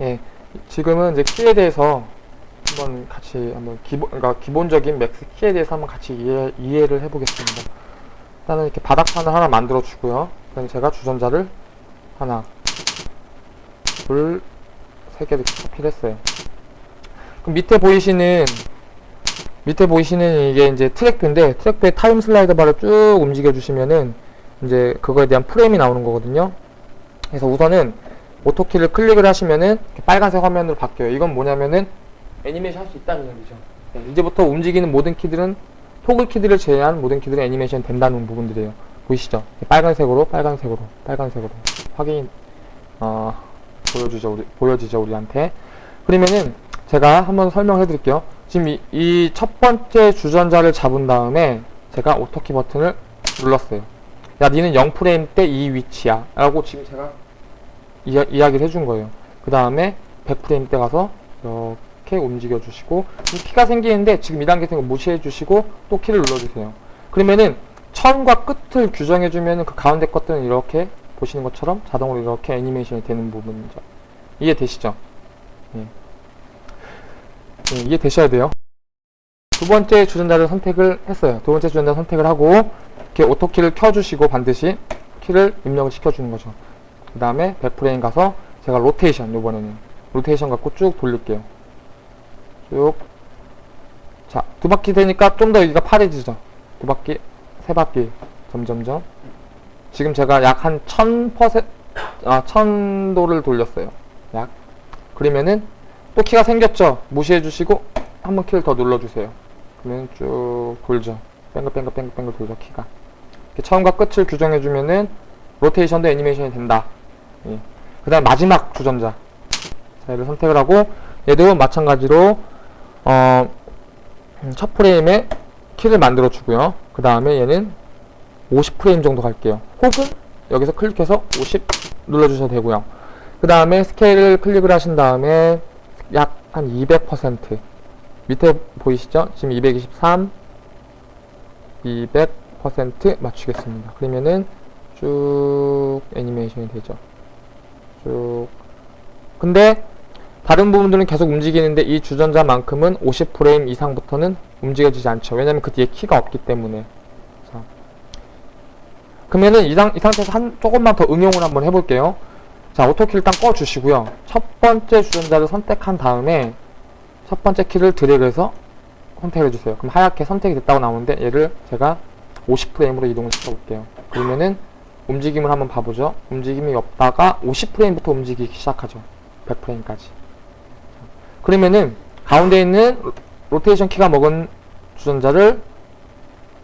예, 지금은 이제 키에 대해서 한번 같이 한번 기본 그러니까 기본적인 맥스 키에 대해서 한번 같이 이해, 이해를 해보겠습니다. 일단은 이렇게 바닥판을 하나 만들어 주고요. 그다음 제가 주전자를 하나, 둘, 세개 이렇게 copy를 했어요. 그럼 밑에 보이시는 밑에 보이시는 이게 이제 트랙표인데 트랙표에 타임 슬라이더 바를 쭉 움직여 주시면은 이제 그거에 대한 프레임이 나오는 거거든요. 그래서 우선은 auto key를 클릭을 하시면은 빨간색 화면으로 바뀌어요. 이건 뭐냐면은 애니메이션 할 수 있다는 얘기죠. 네, 이제부터 움직이는 모든 키들은 toggle key들을 제외한 모든 키들은 애니메이션 된다는 부분들이에요. 보이시죠? 빨간색으로, 빨간색으로, 빨간색으로 확인 어, 보여주죠, 우리, 보여지죠, 우리한테. 그러면은 제가 한번 설명해 드릴게요. 지금 이 첫 번째 주전자를 잡은 다음에 제가 auto key 버튼을 눌렀어요. 야, 니는 0프레임 때 이 위치야. 라고 지금 제가 이야, 이야기를 해준 거예요. 그 다음에 100프레임 때 가서 이렇게 움직여 주시고 키가 생기는데 지금 2단계 생거 무시해 주시고 또 키를 눌러주세요. 그러면은 처음과 끝을 규정해 주면은 그 가운데 것들은 이렇게 보시는 것처럼 자동으로 이렇게 애니메이션이 되는 부분이죠. 이해되시죠? 예. 예, 이해되셔야 돼요. 두 번째 주전자를 선택을 했어요. 두 번째 주전자 선택을 하고 이렇게 오토키를 켜주시고 반드시 키를 입력을 시켜주는 거죠. 그 다음에 100프레임 가서 제가 로테이션 요번에는 로테이션 갖고 쭉 돌릴게요. 쭉. 자, 두 바퀴 되니까 좀 더 여기가 파래지죠. 두 바퀴, 세 바퀴, 점점점. 지금 제가 약 한 1000%, 아, 1000도를 돌렸어요. 약. 그러면은 또 키가 생겼죠. 무시해 주시고 한 번 키를 더 눌러주세요. 그러면 쭉 돌죠. 뺑글뺑글 뺑글뺑글 돌죠, 키가. 처음과 끝을 규정해 주면은 로테이션도 애니메이션이 된다. 예. 그 다음 마지막 주전자. 자, 얘를 선택을 하고 얘도 마찬가지로 어, 첫 프레임에 키를 만들어 주고요. 그 다음에 얘는 50프레임 정도 갈게요. 혹은 여기서 클릭해서 50 눌러주셔도 되고요. 그 다음에 스케일을 클릭을 하신 다음에 약 한 200% 밑에 보이시죠? 지금 223 200% 맞추겠습니다. 그러면은 쭉 애니메이션이 되죠. 쭉 근데 다른 부분들은 계속 움직이는데 이 주전자만큼은 50프레임 이상부터는 움직여지지 않죠. 왜냐면 그 뒤에 키가 없기 때문에. 자. 그러면은 이, 상, 이 상태에서 한 조금만 더 응용을 한번 해볼게요. 자, 오토키 일단 꺼주시고요. 첫 번째 주전자를 선택한 다음에 첫 번째 키를 드래그해서 선택해주세요. 그럼 하얗게 선택이 됐다고 나오는데 얘를 제가 50프레임으로 이동을 시켜볼게요. 그러면은 움직임을 한번 봐보죠. 움직임이 없다가 50프레임부터 움직이기 시작하죠. 100프레임까지. 그러면은 가운데 있는 로테이션 키가 먹은 주전자를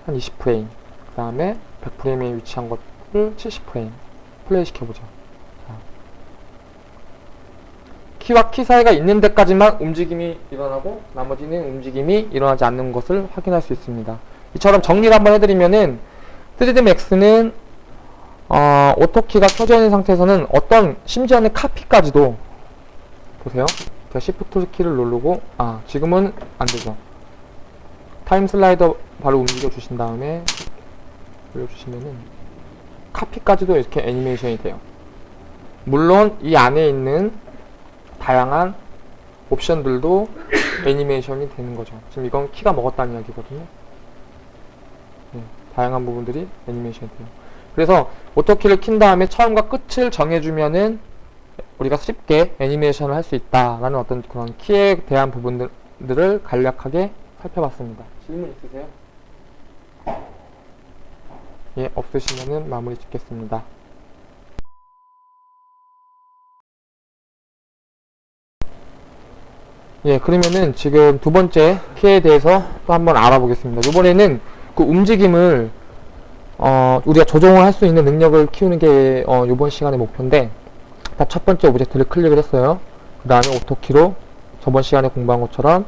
한 20프레임 그 다음에 100프레임에 위치한 것을 70프레임 플레이 시켜보죠. 키와 키 사이가 있는 데까지만 움직임이 일어나고 나머지는 움직임이 일어나지 않는 것을 확인할 수 있습니다. 이처럼 정리를 한번 해드리면은 3D Max는 어, auto key가 켜져 있는 상태에서는 어떤 심지어는 카피까지도 보세요. 제가 Shift 키를 누르고 아 지금은 안되죠. time slider 바로 움직여 주신 다음에 올려주시면은 카피까지도 이렇게 애니메이션이 돼요. 물론 이 안에 있는 다양한 옵션들도 애니메이션이 되는 거죠. 지금 이건 키가 먹었다는 이야기거든요. 네, 다양한 부분들이 애니메이션이 돼요. 그래서 auto key를 킨 다음에 처음과 끝을 정해주면은 우리가 쉽게 애니메이션을 할 수 있다라는 어떤 그런 키에 대한 부분들을 간략하게 살펴봤습니다. 질문 있으세요? 예, 없으시면은 마무리 짓겠습니다. 예, 그러면은 지금 두 번째 키에 대해서 또 한번 알아보겠습니다. 이번에는 그 움직임을 어, 우리가 조정을 할 수 있는 능력을 키우는 게 어, 이번 시간의 목표인데 첫 번째 object를 클릭을 했어요. 그 다음에 auto key로 저번 시간에 공부한 것처럼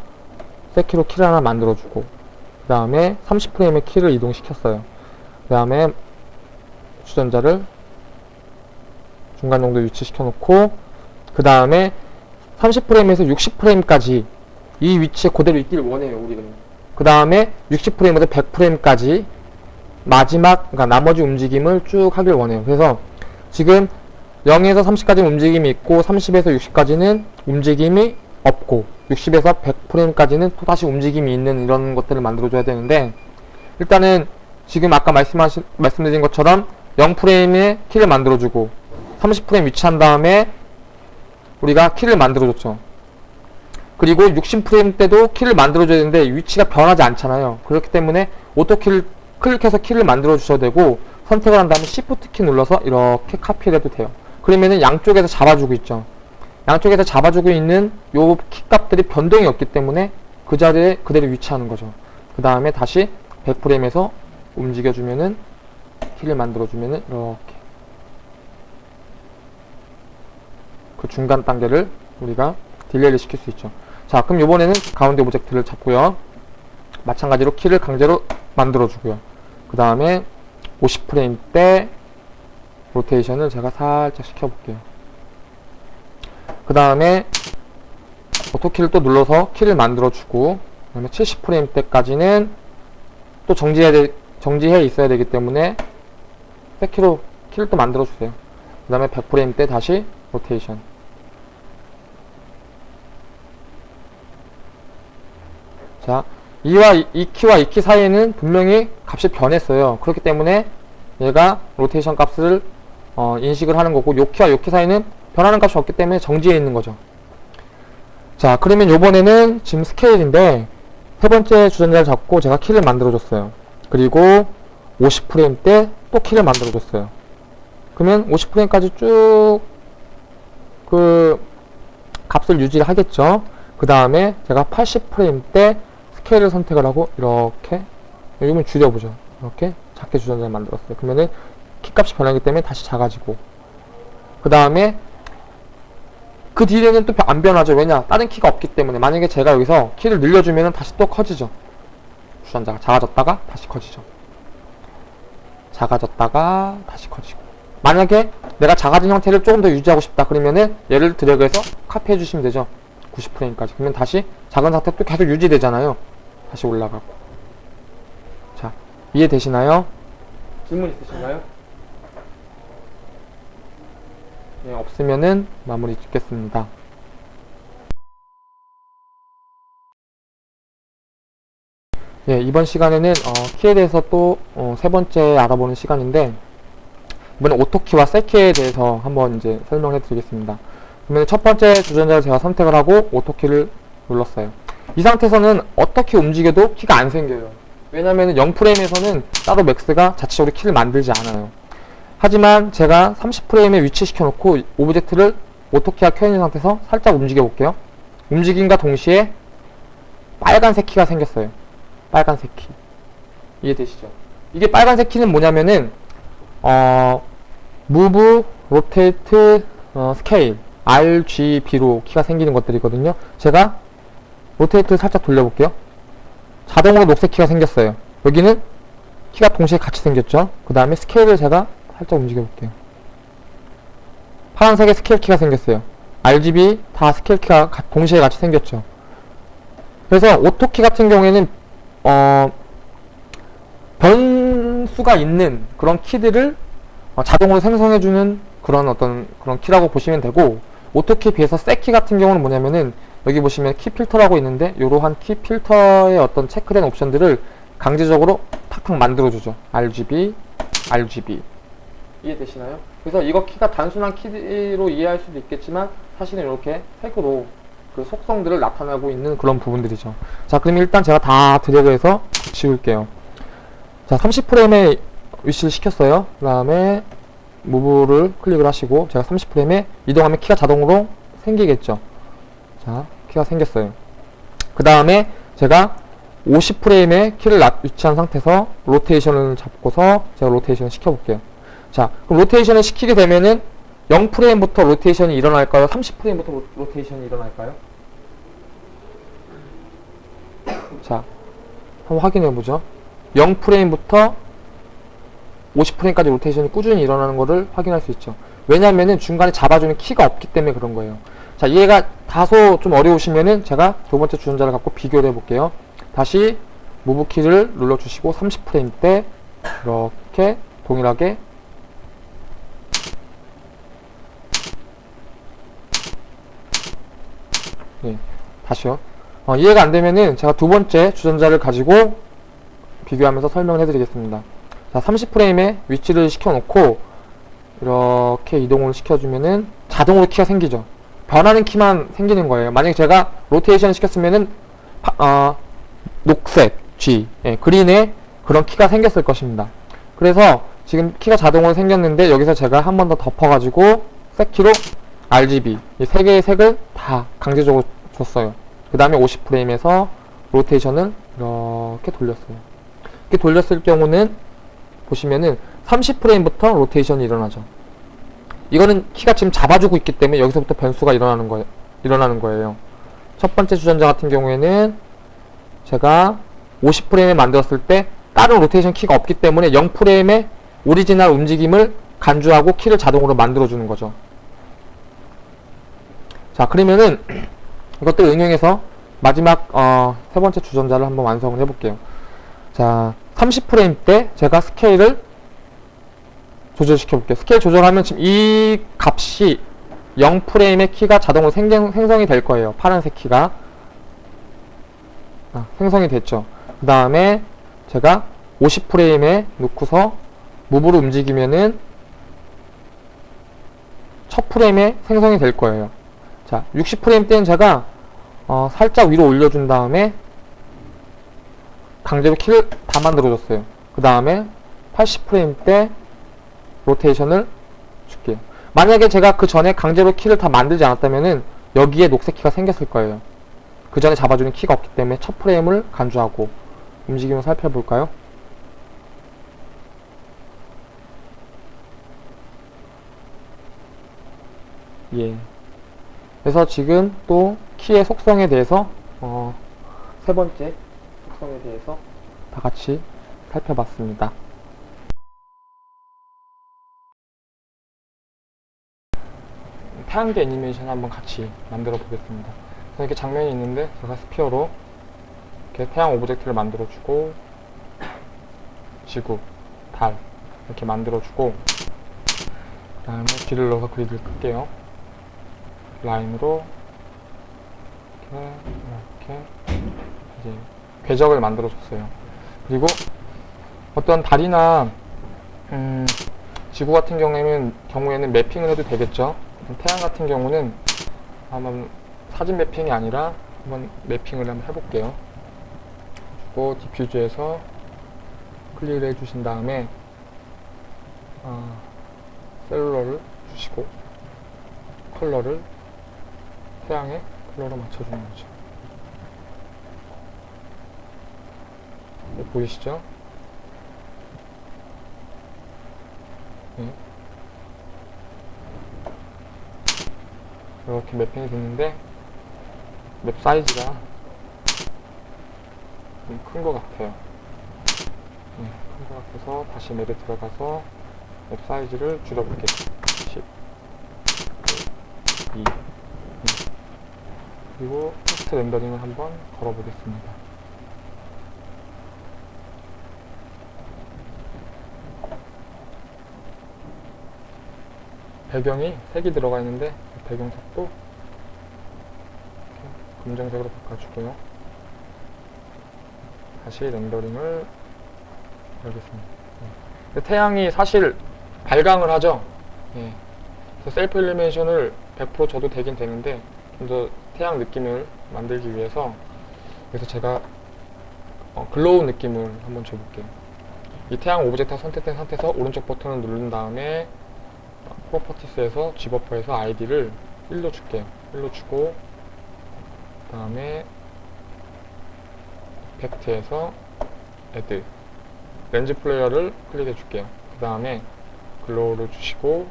set key로 키를 하나 만들어주고 그 다음에 30프레임의 키를 이동시켰어요. 그 다음에 주전자를 중간 정도 위치시켜 놓고 그 다음에 30프레임에서 60프레임까지 이 위치에 그대로 있기를 원해요 우리는 그 다음에 60프레임에서 100프레임까지 마지막 그러니까 나머지 움직임을 쭉 하길 원해요 그래서 지금 0에서 30까지는 움직임이 있고 30에서 60까지는 움직임이 없고 60에서 100프레임까지는 또다시 움직임이 있는 이런 것들을 만들어줘야 되는데 일단은 지금 아까 말씀하신, 말씀드린 것처럼 0프레임에 키를 만들어주고 30프레임 위치한 다음에 우리가 키를 만들어줬죠. 그리고 60프레임 때도 키를 만들어줘야 되는데 위치가 변하지 않잖아요. 그렇기 때문에 auto key를 클릭해서 키를 만들어 주셔도 되고 선택을 한 다음에 Shift 키 눌러서 이렇게 카피를 해도 돼요. 그러면은 양쪽에서 잡아주고 있죠. 양쪽에서 잡아주고 있는 요 키 값들이 변동이 없기 때문에 그 자리에 그대로 위치하는 거죠. 그 다음에 다시 100프레임에서 움직여주면은 키를 만들어주면은 이렇게 그 중간 단계를 우리가 delay를 시킬 수 있죠. 자, 그럼 이번에는 가운데 object를 잡고요. 마찬가지로 키를 강제로 만들어주고요. 그 다음에 50프레임 때 로테이션을 제가 살짝 시켜볼게요. 그 다음에 auto key를 또 눌러서 키를 만들어주고 그 다음에 70프레임 때까지는 또 정지해야 돼, 정지해 있어야 되기 때문에 백키로 키를 또 만들어주세요. 그 다음에 100프레임 때 다시 로테이션 자, 이와 이, 이 키와 이 키 사이에는 분명히 값이 변했어요. 그렇기 때문에 얘가 로테이션 값을 어, 인식을 하는 거고 요 키와 요 키 사이는 변하는 값이 없기 때문에 정지해 있는 거죠. 자, 그러면 요번에는 지금 스케일인데 세 번째 주전자를 잡고 제가 키를 만들어 줬어요. 그리고 50프레임 때 또 키를 만들어 줬어요. 그러면 50프레임까지 쭉 그 값을 유지를 하겠죠. 그 다음에 제가 80프레임 때 스케일을 선택을 하고 이렇게 여기면 줄여보죠. 이렇게 작게 주전자를 만들었어요. 그러면은 키값이 변하기 때문에 다시 작아지고 그 다음에 그 뒤에는 또 안 변하죠. 왜냐? 다른 키가 없기 때문에 만약에 제가 여기서 키를 늘려주면 다시 또 커지죠. 주전자가 작아졌다가 다시 커지죠. 작아졌다가 다시 커지고 만약에 내가 작아진 형태를 조금 더 유지하고 싶다 그러면은 얘를 드래그해서 카피해 주시면 되죠. 90프레임까지. 그러면 다시 작은 상태 또 계속 유지되잖아요. 다시 올라가고. 자, 이해되시나요? 질문 있으신가요? 네, 없으면은 마무리 짓겠습니다. 예, 이번 시간에는 어, 키에 대해서 또 세 번째 알아보는 시간인데 이번에 오토키와 셀키에 대해서 한번 이제 설명해 드리겠습니다. 그러면 첫 번째 주전자를 제가 선택을 하고 auto key를 눌렀어요. 이 상태에서는 어떻게 움직여도 키가 안 생겨요. 왜냐면 0프레임에서는 따로 맥스가 자체적으로 키를 만들지 않아요. 하지만 제가 30프레임에 위치시켜 놓고 object를 auto key가 켜있는 상태에서 살짝 움직여 볼게요. 움직임과 동시에 빨간색 키가 생겼어요. 빨간색 키. 이해되시죠? 이게 빨간색 키는 뭐냐면은 어, move, rotate, 어, scale, RGB로 키가 생기는 것들이거든요. 제가 로테이트를 살짝 돌려볼게요. 자동으로 녹색 키가 생겼어요. 여기는 키가 동시에 같이 생겼죠. 그 다음에 스케일을 제가 살짝 움직여 볼게요. 파란색의 스케일 키가 생겼어요. RGB 다 스케일 키가 동시에 같이 생겼죠. 그래서 auto key 같은 경우에는 어, 변수가 있는 그런 키들을 어, 자동으로 생성해주는 그런 어떤 그런 키라고 보시면 되고 auto key에 비해서 set key 같은 경우는 뭐냐면은 여기 보시면 키 필터라고 있는데 이러한 키 필터의 어떤 체크된 옵션들을 강제적으로 탁탁 만들어주죠. RGB, RGB 이해되시나요? 그래서 이거 키가 단순한 키로 이해할 수도 있겠지만 사실은 이렇게 색으로 그 속성들을 나타내고 있는 그런 부분들이죠. 자, 그럼 일단 제가 다 드래그해서 지울게요. 자, 30프레임에 위치를 시켰어요. 그 다음에 무브를 클릭을 하시고 제가 30프레임에 이동하면 키가 자동으로 생기겠죠. 자, 키가 생겼어요. 그 다음에 제가 50프레임에 키를 위치한 상태에서 로테이션을 잡고서 제가 로테이션을 시켜볼게요. 자, 그럼 로테이션을 시키게 되면은 0프레임부터 로테이션이 일어날까요? 30프레임부터 로테이션이 일어날까요? 자, 한번 확인해보죠. 0프레임부터 50프레임까지 로테이션이 꾸준히 일어나는 것을 확인할 수 있죠. 왜냐하면 중간에 잡아주는 키가 없기 때문에 그런 거예요. 자 이해가 다소 좀 어려우시면은 제가 두 번째 주전자를 갖고 비교를 해볼게요. 다시 무브키를 눌러주시고 30프레임 때 이렇게 동일하게 네, 다시요. 어, 이해가 안되면은 제가 두 번째 주전자를 가지고 비교하면서 설명을 해드리겠습니다. 자 30프레임에 위치를 시켜놓고 이렇게 이동을 시켜주면은 자동으로 키가 생기죠. 변하는 키만 생기는 거예요. 만약에 제가 로테이션 시켰으면은 파- 어, 녹색, G, 예, 그린에 그런 키가 생겼을 것입니다. 그래서 지금 키가 자동으로 생겼는데 여기서 제가 한 번 더 덮어가지고 색키로 RGB 이세 개의 색을 다 강제적으로 줬어요. 그 다음에 50프레임에서 로테이션을 이렇게 돌렸어요. 이렇게 돌렸을 경우는 보시면은 30프레임부터 로테이션이 일어나죠. 이거는 키가 지금 잡아주고 있기 때문에 여기서부터 변수가 일어나는 거예요. 일어나는 거예요. 첫 번째 주전자 같은 경우에는 제가 50프레임에 만들었을 때 다른 로테이션 키가 없기 때문에 0프레임의 오리지널 움직임을 간주하고 키를 자동으로 만들어주는 거죠. 자, 그러면은 이것들 응용해서 마지막 어, 세 번째 주전자를 한번 완성을 해볼게요. 자, 30프레임 때 제가 스케일을 조절시켜 볼게요. 스케일 조절하면 지금 이 값이 0프레임의 키가 자동으로 생성, 생성이 될 거예요. 파란색 키가. 아, 생성이 됐죠. 그 다음에 제가 50프레임에 놓고서 move로 움직이면은 첫 프레임에 생성이 될 거예요. 자, 60프레임 때는 제가 어, 살짝 위로 올려준 다음에 강제로 키를 다 만들어줬어요. 그 다음에 80프레임 때 로테이션을 줄게요. 만약에 제가 그 전에 강제로 키를 다 만들지 않았다면은 여기에 녹색 키가 생겼을 거예요. 그 전에 잡아주는 키가 없기 때문에 첫 프레임을 간주하고 움직임을 살펴볼까요? 예. 그래서 지금 또 키의 속성에 대해서 어, 세 번째 속성에 대해서 다 같이 살펴봤습니다. 태양계 애니메이션 한번 같이 만들어 보겠습니다. 이렇게 장면이 있는데 제가 sphere로 이렇게 태양 object를 만들어 주고 지구, 달 이렇게 만들어 주고 그 다음에 길을 넣어서 그리드를 끌게요. 라인으로 이렇게 이렇게 이제 궤적을 만들어 줬어요. 그리고 어떤 달이나 음, 지구 같은 경우에는 경우에는 매핑을 해도 되겠죠. 태양 같은 경우는 한번 사진 매핑이 아니라 한번 매핑을 한번 해볼게요. 그리고 디퓨즈에서 클릭을 해주신 다음에 어, 셀룰러를 주시고 컬러를 태양의 컬러로 맞춰주는 거죠. 네, 보이시죠? 네. 이렇게 매핑이 됐는데 맵 사이즈가 좀 큰 것 같아요. 네, 큰것 같아서 다시 맵에 들어가서 맵 사이즈를 줄여볼게요. 10, 2, 그리고 테스트 렌더링을 한번 걸어보겠습니다. 배경이 색이 들어가 있는데 배경 색도 이렇게 검정색으로 바꿔주고요. 다시 렌더링을 열겠습니다. 네. 태양이 사실 발광을 하죠. 예. 그래서 self illumination을 100% 줘도 되긴 되는데 좀 더 태양 느낌을 만들기 위해서 그래서 제가 어, glow 느낌을 한번 줘볼게요. 이 태양 object가 선택된 상태에서 오른쪽 버튼을 누른 다음에 properties에서 G버퍼에서 ID를 1로 줄게요. 1로 주고 그 다음에 effect에서 Add lens flare를 클릭해 줄게요. 그 다음에 glow를 주시고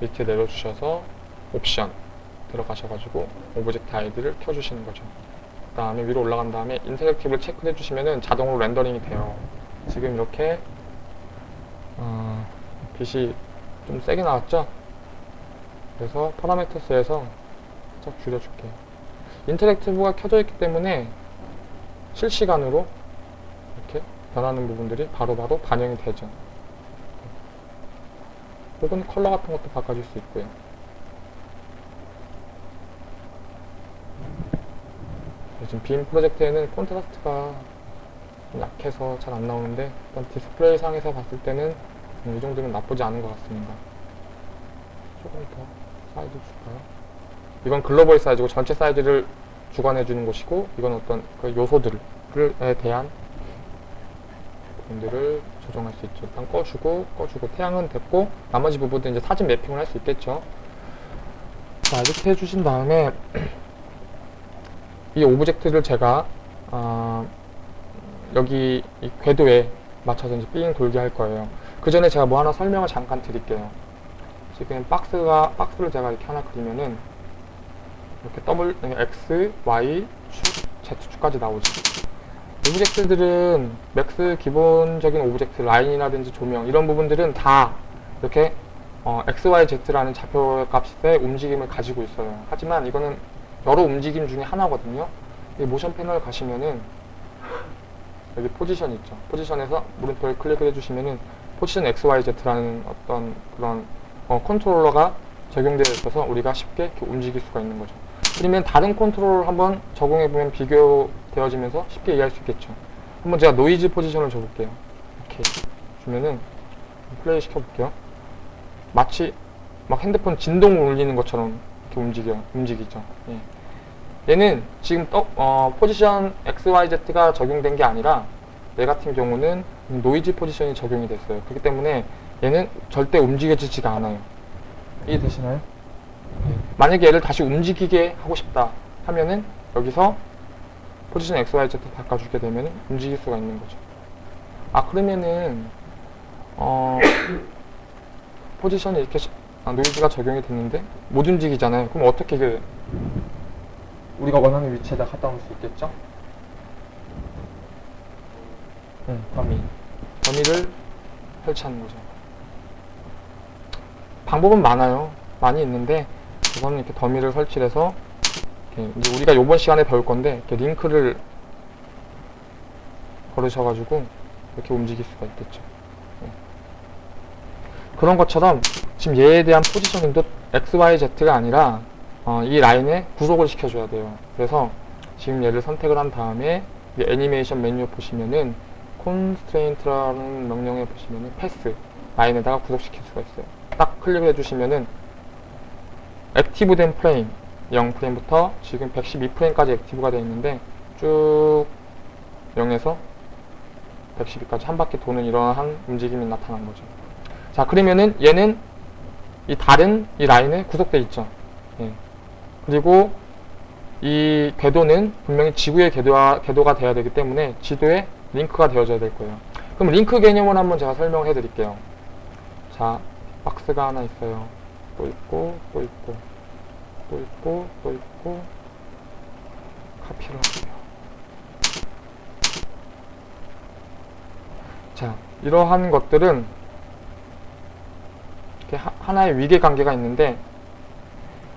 밑에 내려주셔서 옵션 들어가셔가지고 object ID를 켜주시는 거죠. 그 다음에 위로 올라간 다음에 interactive를 체크해 주시면은 자동으로 렌더링이 돼요. 지금 이렇게 어, 빛이 좀 세게 나왔죠? 그래서 parameters에서 살짝 줄여줄게요. interactive가 켜져 있기 때문에 실시간으로 이렇게 변하는 부분들이 바로바로 반영이 되죠. 혹은 컬러 같은 것도 바꿔줄 수 있고요. 지금 빔 프로젝트에는 콘트라스트가 좀 약해서 잘 안 나오는데 일단 디스플레이 상에서 봤을 때는 음, 이 정도면 나쁘지 않은 것 같습니다. 조금 더 사이즈 줄까요? 이건 글로벌 사이즈고 전체 사이즈를 주관해 주는 곳이고 이건 어떤 그 요소들에 대한 부분들을 조정할 수 있죠. 일단 꺼주고 꺼주고 태양은 됐고 나머지 부분도 이제 사진 매핑을 할 수 있겠죠. 자 이렇게 해주신 다음에 이 object를 제가 아, 여기 이 궤도에 맞춰서 이제 삥 돌게 할 거예요. 그 전에 제가 뭐 하나 설명을 잠깐 드릴게요. 지금 박스가 박스를 제가 이렇게 하나 그리면은 이렇게 더블 X, Y, 축, Z축까지 나오죠. object들은 맥스 기본적인 object 라인이라든지 조명 이런 부분들은 다 이렇게 어, X, Y, Z라는 좌표 값의 움직임을 가지고 있어요. 하지만 이거는 여러 움직임 중에 하나거든요. 이 모션 패널 가시면은 여기 포지션 있죠. 포지션에서 물음표를 클릭을 해주시면은 포지션 X, Y, Z라는 어떤 그런 어, 컨트롤러가 적용되어 있어서 우리가 쉽게 움직일 수가 있는 거죠. 그러면 다른 컨트롤을 한번 적용해보면 비교되어지면서 쉽게 이해할 수 있겠죠. 한번 제가 노이즈 포지션을 줘볼게요. 이렇게 주면은 플레이 시켜볼게요. 마치 막 핸드폰 진동을 울리는 것처럼 이렇게 움직여, 움직이죠. 예. 얘는 지금 떠, 어, 포지션 XYZ가 적용된 게 아니라 얘 같은 경우는 노이즈 포지션이 적용이 됐어요. 그렇기 때문에 얘는 절대 움직여지지가 않아요. 이해되시나요? 네. 만약에 얘를 다시 움직이게 하고 싶다 하면은 여기서 포지션 XYZ 바꿔주게 되면 움직일 수가 있는 거죠. 아 그러면은 어 포지션이 이렇게 시- 아, 노이즈가 적용이 됐는데 못 움직이잖아요. 그럼 어떻게 그 우리가 원하는 위치에다 갖다 놓을 수 있겠죠? 응, 더미. 더미를 설치하는 거죠. 방법은 많아요. 많이 있는데 우선은 이렇게 더미를 설치해서 이제 우리가 이번 시간에 배울 건데 이렇게 링크를 걸으셔가지고 이렇게 움직일 수가 있겠죠. 네. 그런 것처럼 지금 얘에 대한 포지셔닝도 X, Y, Z가 아니라 어, 이 라인에 구속을 시켜줘야 돼요. 그래서 지금 얘를 선택을 한 다음에 이 애니메이션 메뉴 보시면은 constraint라는 명령에 보시면은 패스 라인에다가 구속시킬 수가 있어요. 딱 클릭을 해주시면은 active된 프레임 0프레임부터 지금 112프레임까지 active가 되어 있는데 쭉 0에서 112까지 한 바퀴 도는 이러한 움직임이 나타난 거죠. 자 그러면은 얘는 이 다른 이 라인에 구속되어 있죠. 예. 그리고 이 궤도는 분명히 지구의 궤도가, 궤도가 돼야 되기 때문에 지도에 링크가 되어져야 될 거예요. 그럼 링크 개념을 한번 제가 설명해 드릴게요. 자, 박스가 하나 있어요. 또 있고, 또 있고, 또 있고, 또 있고, 카피를 할게요. 자, 이러한 것들은 이렇게 하, 하나의 위계 관계가 있는데,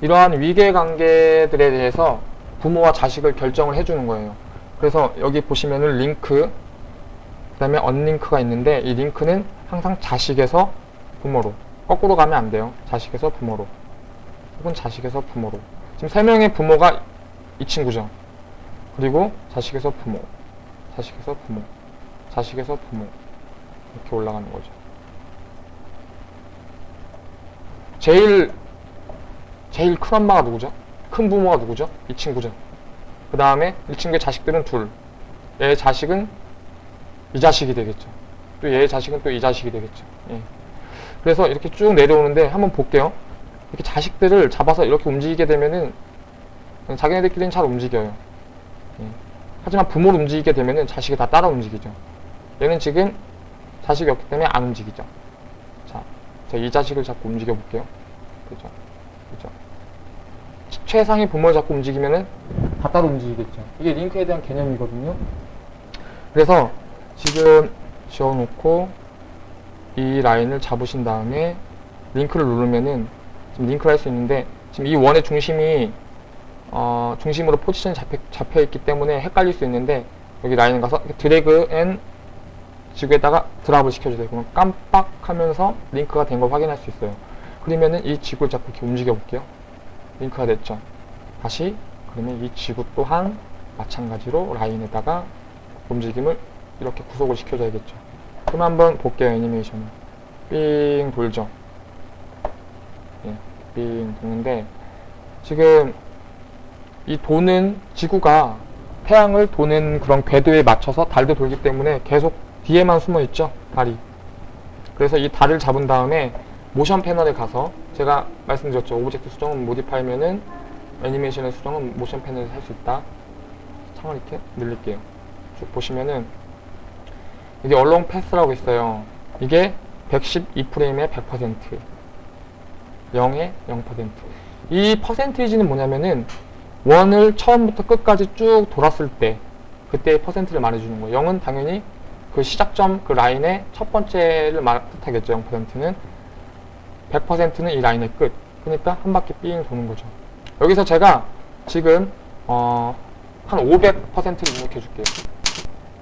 이러한 위계 관계들에 대해서 부모와 자식을 결정을 해주는 거예요. 그래서 여기 보시면은 링크, 그 다음에 언링크가 있는데 이 링크는 항상 자식에서 부모로 거꾸로 가면 안 돼요. 자식에서 부모로 혹은 자식에서 부모로 지금 세 명의 부모가 이 친구죠. 그리고 자식에서 부모, 자식에서 부모, 자식에서 부모 이렇게 올라가는 거죠. 제일 제일 큰 엄마가 누구죠? 큰 부모가 누구죠? 이 친구죠. 그 다음에 이 친구의 자식들은 둘. 얘의 자식은 이 자식이 되겠죠. 또 얘의 자식은 또 이 자식이 되겠죠. 예. 그래서 이렇게 쭉 내려오는데 한번 볼게요. 이렇게 자식들을 잡아서 이렇게 움직이게 되면은 자기네들끼리는 잘 움직여요. 예. 하지만 부모를 움직이게 되면은 자식이 다 따라 움직이죠. 얘는 지금 자식이 없기 때문에 안 움직이죠. 자, 이 자식을 잡고 움직여 볼게요. 그죠? 그죠? 최상의 부모를 잡고 움직이면은 다 따로 움직이겠죠. 이게 링크에 대한 개념이거든요. 그래서 지금 지워놓고 이 라인을 잡으신 다음에 링크를 누르면은 지금 링크를 할 수 있는데 지금 이 원의 중심이 어, 중심으로 포지션이 잡혀, 있기 때문에 헷갈릴 수 있는데 여기 라인을 가서 drag and 지구에다가 drop을 시켜주세요. 그러면 깜빡하면서 링크가 된 걸 확인할 수 있어요. 그러면은 이 지구를 잡고 이렇게 움직여 볼게요. 링크가 됐죠. 다시 그러면 이 지구 또한 마찬가지로 라인에다가 움직임을 이렇게 구속을 시켜줘야겠죠. 그럼 한번 볼게요, 애니메이션을. 삥 돌죠. 예, 삥 도는데, 지금 이 도는 지구가 태양을 도는 그런 궤도에 맞춰서 달도 돌기 때문에 계속 뒤에만 숨어 있죠, 달이. 그래서 이 달을 잡은 다음에 모션 패널에 가서 제가 말씀드렸죠. object 수정은 modify면은 애니메이션의 수정은 모션 패널에서 할 수 있다. 창을 이렇게 늘릴게요. 쭉 보시면은 이게 along path라고 있어요. 이게 112프레임의 100% 0의 0%. 이 퍼센테이지는 뭐냐면은 원을 처음부터 끝까지 쭉 돌았을 때 그때의 퍼센트를 말해주는 거예요. 0은 당연히 그 시작점 그 라인의 첫 번째를 말 뜻하겠죠. 0%는 100%는 이 라인의 끝. 그러니까 한 바퀴 삥 도는 거죠. 여기서 제가 지금 어, 한 500%를 입력해 줄게요.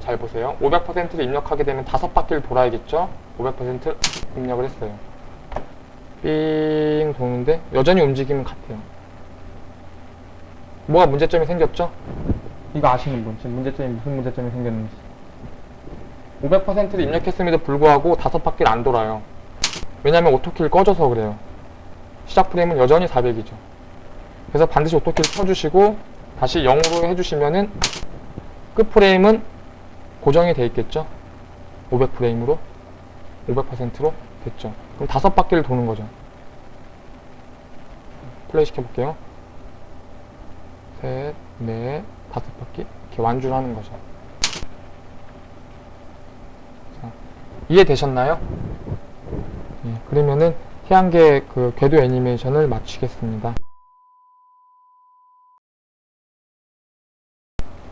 잘 보세요. 500%를 입력하게 되면 다섯 바퀴를 돌아야겠죠? 500% 입력을 했어요. 삥 도는데 여전히 움직임은 같아요. 뭐가 문제점이 생겼죠? 이거 아시는 분 지금 문제점이 무슨 문제점이 생겼는지 500%를 입력했음에도 불구하고 다섯 바퀴를 안 돌아요. 왜냐면 오토키를 꺼져서 그래요. 시작 프레임은 여전히 400이죠. 그래서 반드시 오토키를 켜주시고 다시 0으로 해주시면은 끝 프레임은 고정이 돼 있겠죠. 500프레임으로 500%로 됐죠. 그럼 다섯 바퀴를 도는 거죠. 플레이 시켜볼게요. 셋, 넷, 다섯 바퀴 이렇게 완주를 하는 거죠. 자, 이해되셨나요? 예, 그러면은 태양계 그 궤도 애니메이션을 마치겠습니다.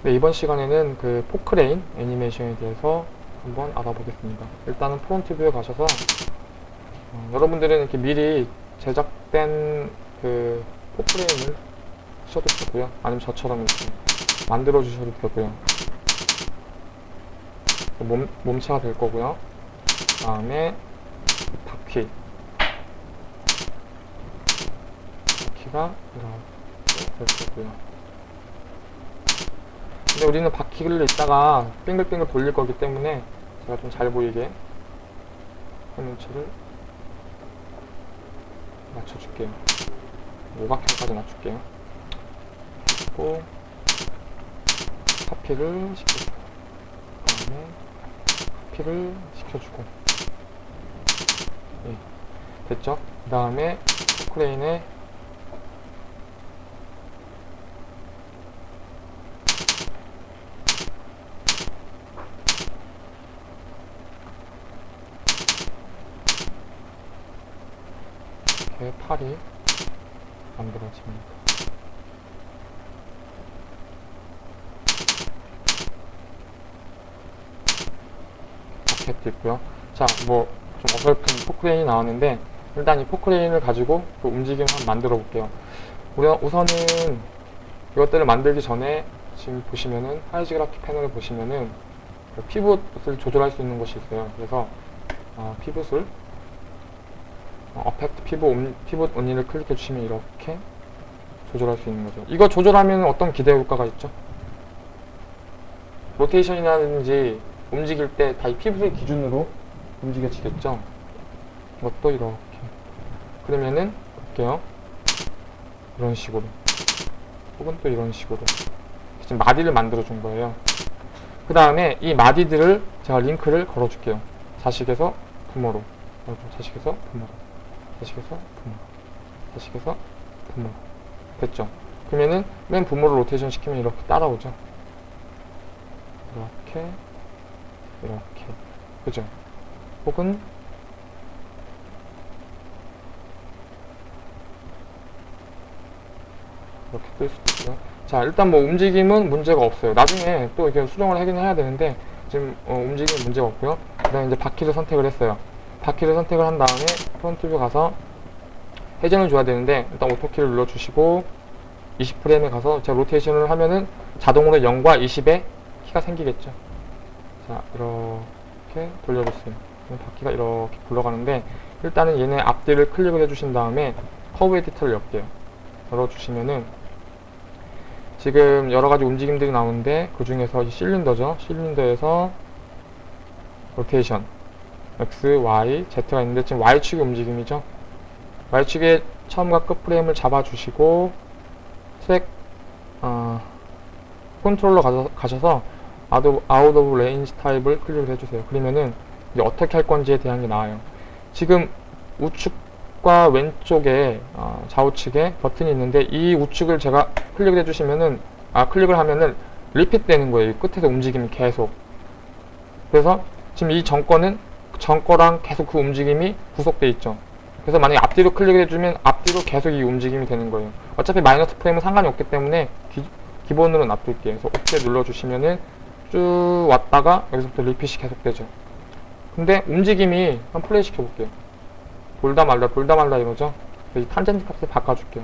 네, 이번 시간에는 그 포크레인 애니메이션에 대해서 한번 알아보겠습니다. 일단은 front view에 가셔서 어, 여러분들은 이렇게 미리 제작된 그 포크레인을 하셔도 되고요. 아니면 저처럼 이렇게 만들어 주셔도 되고요. 몸, 몸체가 될 거고요. 그 다음에 바퀴 바퀴가 이렇게 될 거고요. 근데 우리는 바퀴를 이따가 빙글빙글 돌릴 거기 때문에 제가 좀 잘 보이게 화면체를 맞춰줄게요. 오각형까지 맞출게요. 그리고 카피를 시켜주고 그 다음에 카피를 시켜주고 예, 됐죠? 그 다음에 포크레인에 이렇게 팔이 만들어집니다. 있고요. 자, 뭐 좀 어설픈 포크레인이 나왔는데 일단 이 포크레인을 가지고 그 움직임을 한번 만들어 볼게요. 우선은 이것들을 만들기 전에 지금 보시면은 하이지그라피 패널을 보시면은 그 피벗을 조절할 수 있는 것이 있어요. 그래서 어, 피벗을 어, affect 옴, pivot only를 클릭해 주시면 이렇게 조절할 수 있는 거죠. 이거 조절하면 어떤 기대 효과가 있죠? 로테이션이라든지 움직일 때 다 이 피벗을 기준으로 움직여지겠죠? 이것도 이렇게. 그러면은, 볼게요. 이런 식으로. 혹은 또 이런 식으로. 지금 마디를 만들어 준 거예요. 그 다음에 이 마디들을 제가 링크를 걸어 줄게요. 자식에서 부모로. 자식에서 부모로. 자식에서 부모. 자식에서 부모. 됐죠? 그러면은 맨 부모를 로테이션 시키면 이렇게 따라오죠? 이렇게. 이렇게. 그죠? 혹은 이렇게 뜰 수도 있고요. 자, 일단 뭐 움직임은 문제가 없어요. 나중에 또 이렇게 수정을 하긴 해야 되는데 지금 어, 움직임은 문제가 없고요. 그 다음에 이제 바퀴를 선택을 했어요. 바퀴를 선택을 한 다음에 front view 가서 회전을 줘야 되는데 일단 auto key를 눌러주시고 20프레임에 가서 제가 로테이션을 하면은 자동으로 0과 20의 키가 생기겠죠. 자, 이렇게 돌려줬어요. 바퀴가 이렇게 굴러가는데 일단은 얘네 앞뒤를 클릭을 해주신 다음에 curve editor를 열게요. 열어주시면은 지금 여러 가지 움직임들이 나오는데 그 중에서 이 실린더죠. 실린더에서 로테이션 X, Y, Z가 있는데 지금 Y축의 움직임이죠. Y축의 처음과 끝 프레임을 잡아주시고 트랙 어, 컨트롤러 가서, 가셔서 out of range 타입을 클릭을 해주세요. 그러면은 이제 어떻게 할 건지에 대한 게 나와요. 지금 우측과 왼쪽에 어, 좌우측에 버튼이 있는데 이 우측을 제가 클릭을 해주시면은 아 클릭을 하면은 리핏 되는 거예요. 이 끝에서 움직임이 계속. 그래서 지금 이 정거는 정거랑 계속 그 움직임이 구속돼 있죠. 그래서 만약에 앞뒤로 클릭을 해주면 앞뒤로 계속 이 움직임이 되는 거예요. 어차피 마이너스 프레임은 상관이 없기 때문에 기, 본으로 놔둘게요. 그래서 OK 눌러주시면은 쭉 왔다가 여기서부터 리핏이 계속되죠. 근데 움직임이 한번 플레이 시켜볼게요. 돌다 말다 돌다 이거죠. 그래서 이 탄젠트 값을 바꿔줄게요.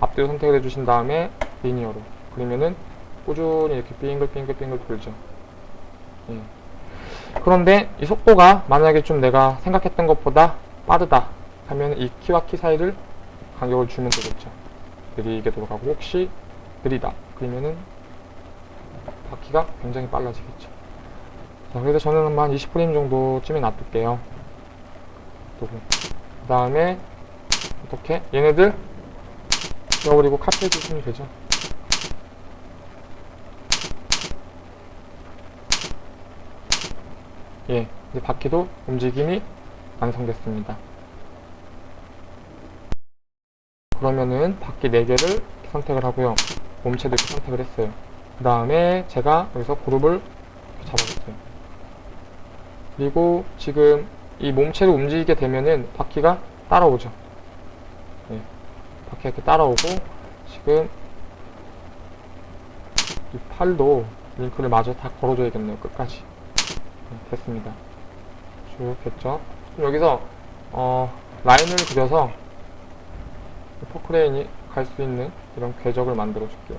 앞뒤로 선택을 해주신 다음에 linear로 그러면은 꾸준히 이렇게 빙글빙글빙글 돌죠. 예. 그런데 이 속도가 만약에 좀 내가 생각했던 것보다 빠르다 하면 이 키와 키 사이를 간격을 주면 되겠죠. 느리게 돌아가고 혹시 느리다 그러면은 바퀴가 굉장히 빨라지겠죠. 자, 그래서 저는 한 20프레임 정도쯤에 놔둘게요. 그 다음에 어떻게 얘네들 지워버리고 카피해 주시면 되죠. 예, 이제 바퀴도 움직임이 완성됐습니다. 그러면은 바퀴 4개를 선택을 하고요. 몸체도 이렇게 선택을 했어요. 그 다음에 제가 여기서 그룹을 잡아줬어요. 그리고 지금 이 몸체를 움직이게 되면은 바퀴가 따라오죠. 네. 바퀴가 이렇게 따라오고 지금 이 팔도 링크를 마저 다 걸어줘야겠네요. 끝까지. 네, 됐습니다. 쭉 됐죠. 여기서 어, 라인을 그려서 포크레인이 갈 수 있는 이런 궤적을 만들어 줄게요.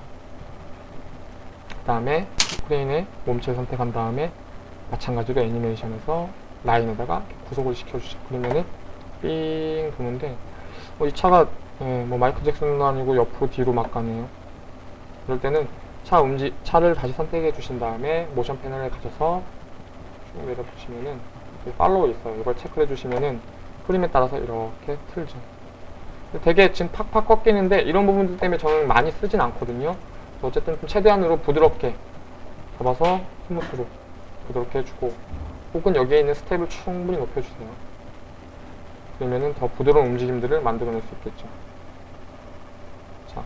그 다음에 포크레인의 몸체 선택한 다음에 마찬가지로 애니메이션에서 라인에다가 구속을 시켜주죠. 그러면은 삥 도는데 어, 이 차가 예, 뭐 마이클 잭슨도 아니고 옆으로 뒤로 막 가네요. 그럴 때는 차 움직 차를 다시 선택해 주신 다음에 모션 패널에 가셔서 쭉 내려 보시면은 팔로우 있어요. 이걸 체크해 주시면은 프림에 따라서 이렇게 틀죠. 되게 지금 팍팍 꺾이는데 이런 부분들 때문에 저는 많이 쓰진 않거든요. 어쨌든 좀 최대한으로 부드럽게 잡아서 smooth로 부드럽게 해주고 혹은 여기에 있는 스텝을 충분히 높여주세요. 그러면은 더 부드러운 움직임들을 만들어낼 수 있겠죠. 자,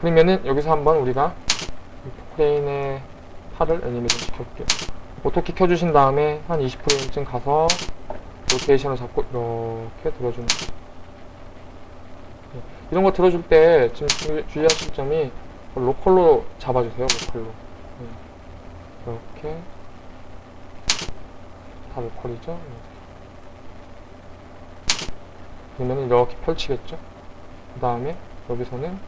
그러면은 여기서 한번 우리가 포크레인의 팔을 애니메이션 시켜볼게요. auto key 켜주신 다음에 한 20프레임쯤 가서 로테이션을 잡고 이렇게 들어주는. 네, 이런 거 들어줄 때 지금 주, 주의하실 점이 로컬로 잡아주세요. 로컬로. 네. 이렇게 다 로컬이죠. 그러면 이렇게 펼치겠죠. 그 다음에 여기서는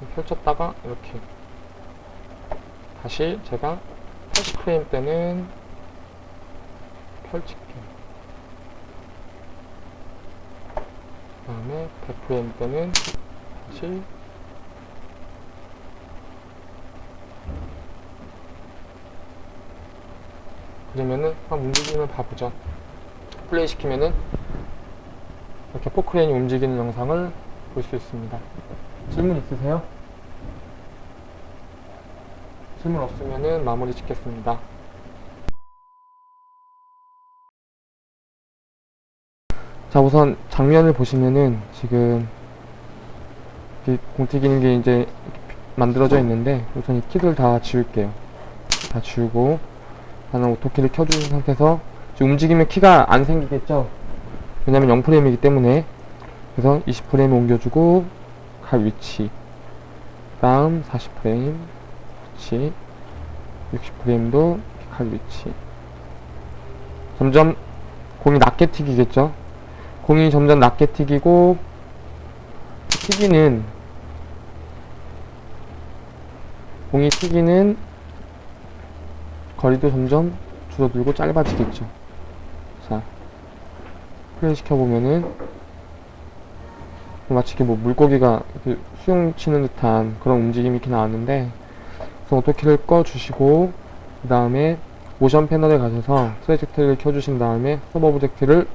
이렇게 펼쳤다가 이렇게 다시 제가 80프레임 때는 펼칠게요. 그 다음에 100프레임 때는 다시 그러면은 한번 움직임을 봐보죠. 플레이 시키면은 이렇게 포크레인이 움직이는 영상을 볼 수 있습니다. 질문 있으세요? 질문 없으면은 마무리 짓겠습니다. 자 우선 장면을 보시면은 지금 공튀기는 게 이제 만들어져 있는데 우선 이 키들 다 지울게요. 다 지우고 나는 오토키를 켜준 상태에서 움직이면 키가 안 생기겠죠? 왜냐면 0프레임이기 때문에 그래서 20프레임 옮겨주고 갈 위치 다음 40프레임 위치 60프레임도 갈 위치 점점 공이 낮게 튀기겠죠? 공이 점점 낮게 튀기고 튀기는 공이 튀기는 거리도 점점 줄어들고 짧아지겠죠. 자, 플레이 시켜보면은 마치 이렇게 뭐 물고기가 이렇게 수영 치는 듯한 그런 움직임이 이렇게 나왔는데 auto key를 꺼주시고 그 다음에 모션 패널에 가셔서 trajectory를 켜주신 다음에 sub object를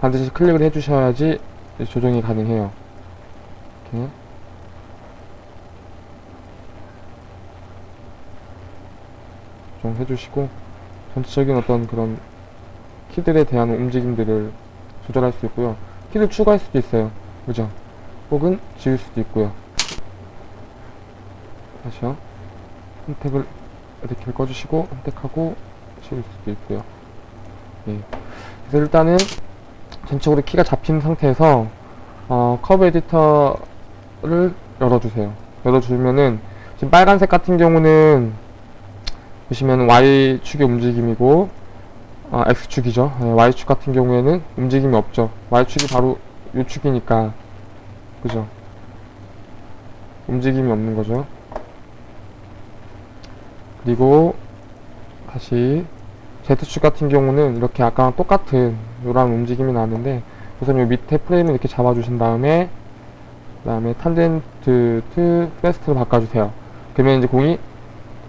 반드시 클릭을 해주셔야지 조정이 가능해요. 이렇게 좀 해주시고 전체적인 어떤 그런 키들에 대한 움직임들을 조절할 수 있고요. 키를 추가할 수도 있어요. 그죠? 혹은 지울 수도 있고요. 다시요. 선택을 이렇게 꺼주시고 선택하고 지울 수도 있고요. 예. 그래서 일단은 전체적으로 키가 잡힌 상태에서 어, 커브 에디터를 열어주세요. 열어주면은 지금 빨간색 같은 경우는 보시면 Y축의 움직임이고 아, X축이죠. 네, Y축 같은 경우에는 움직임이 없죠. Y축이 바로 요축이니까 그죠? 움직임이 없는 거죠. 그리고 다시 Z축 같은 경우는 이렇게 아까랑 똑같은 이런 움직임이 나왔는데 우선 이 밑에 프레임을 이렇게 잡아주신 다음에 그 다음에 탄젠트 to fast를 바꿔주세요. 그러면 이제 공이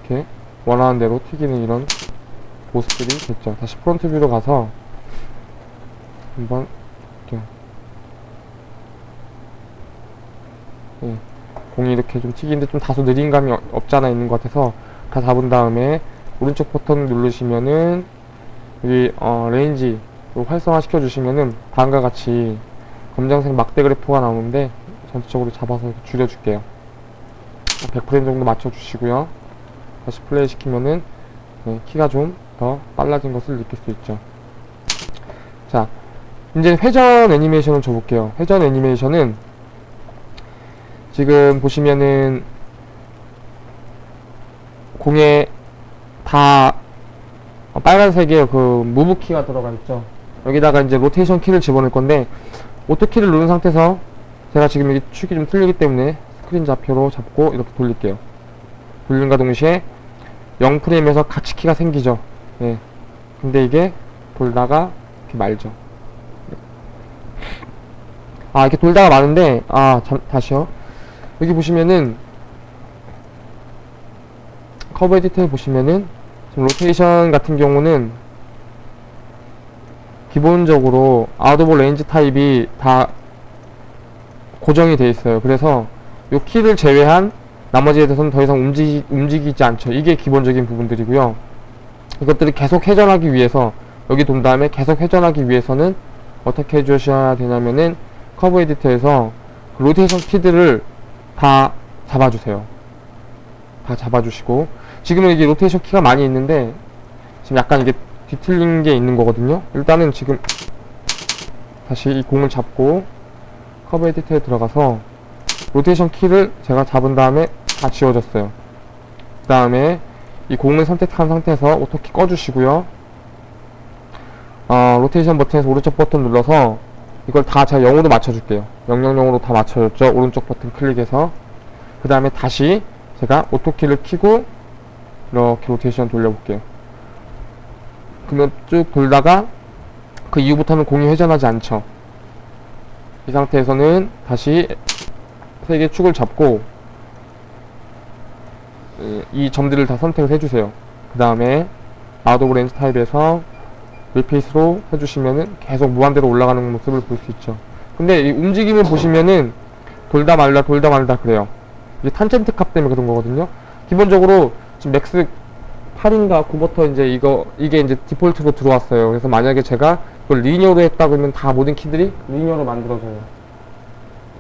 이렇게 원하는 대로 튀기는 이런 모습들이 됐죠. 다시 front view로 가서 한번 이렇게 예, 공이 이렇게 좀 튀기는데 좀 다소 느린 감이 없잖아 있는 것 같아서 다 잡은 다음에 오른쪽 버튼 누르시면은 여기 어, range 활성화 시켜 주시면은 다음과 같이 검정색 막대 그래프가 나오는데 전체적으로 잡아서 줄여줄게요. 100프레임 정도 맞춰 주시고요. 다시 플레이 시키면은 네, 키가 좀 더 빨라진 것을 느낄 수 있죠. 자 이제 회전 애니메이션을 줘볼게요. 회전 애니메이션은 지금 보시면은 공에 다 어, 빨간색의 그 move 키가 들어가 있죠. 여기다가 이제 로테이션 키를 집어넣을 건데 auto key를 누른 상태에서 제가 지금 여기 축이 좀 틀리기 때문에 스크린 좌표로 잡고 이렇게 돌릴게요. 돌림과 동시에 0프레임에서 같이 키가 생기죠. 예. 근데 이게 돌다가 이렇게 말죠. 아 이렇게 돌다가 마는데 아 잠, 다시요. 여기 보시면은 커브 에디터에 보시면은 지금 로테이션 같은 경우는 기본적으로 out of range 타입이 다 고정이 되어 있어요. 그래서 이 키를 제외한 나머지에 대해서는 더 이상 움직이, 움직이지 않죠. 이게 기본적인 부분들이고요. 이것들을 계속 회전하기 위해서 여기 돈 다음에 계속 회전하기 위해서는 어떻게 해주셔야 되냐면은 커브 에디터에서 그 로테이션 키들을 다 잡아주세요. 다 잡아주시고 지금은 이게 로테이션 키가 많이 있는데 지금 약간 이게 뒤틀린 게 있는 거거든요. 일단은 지금 다시 이 공을 잡고 커브 에디터에 들어가서 로테이션 키를 제가 잡은 다음에 다 지워졌어요. 그 다음에 이 공을 선택한 상태에서 auto key 꺼주시고요. 어, 로테이션 버튼에서 오른쪽 버튼 눌러서 이걸 다 제가 0으로 맞춰줄게요. 000으로 다 맞춰줬죠. 오른쪽 버튼 클릭해서 그 다음에 다시 제가 오토키를 키고 이렇게 로테이션 돌려볼게요. 그러면 쭉 돌다가 그 이후부터는 공이 회전하지 않죠. 이 상태에서는 다시 세 개 축을 잡고 이- 이 점들을 다 선택을 해주세요. 그 다음에 out of range 타입에서 repeat로 해주시면은 계속 무한대로 올라가는 모습을 볼 수 있죠. 근데 이 움직임을 보시면은 돌다 말다 돌다 말다 그래요. 이게 탄젠트 값 때문에 그런 거거든요. 기본적으로 지금 맥스 8인가 9부터 이제 이거 이게 이제 디폴트로 들어왔어요. 그래서 만약에 제가 그걸 linear로 했다 그러면 다 모든 키들이 linear로 만들어져요.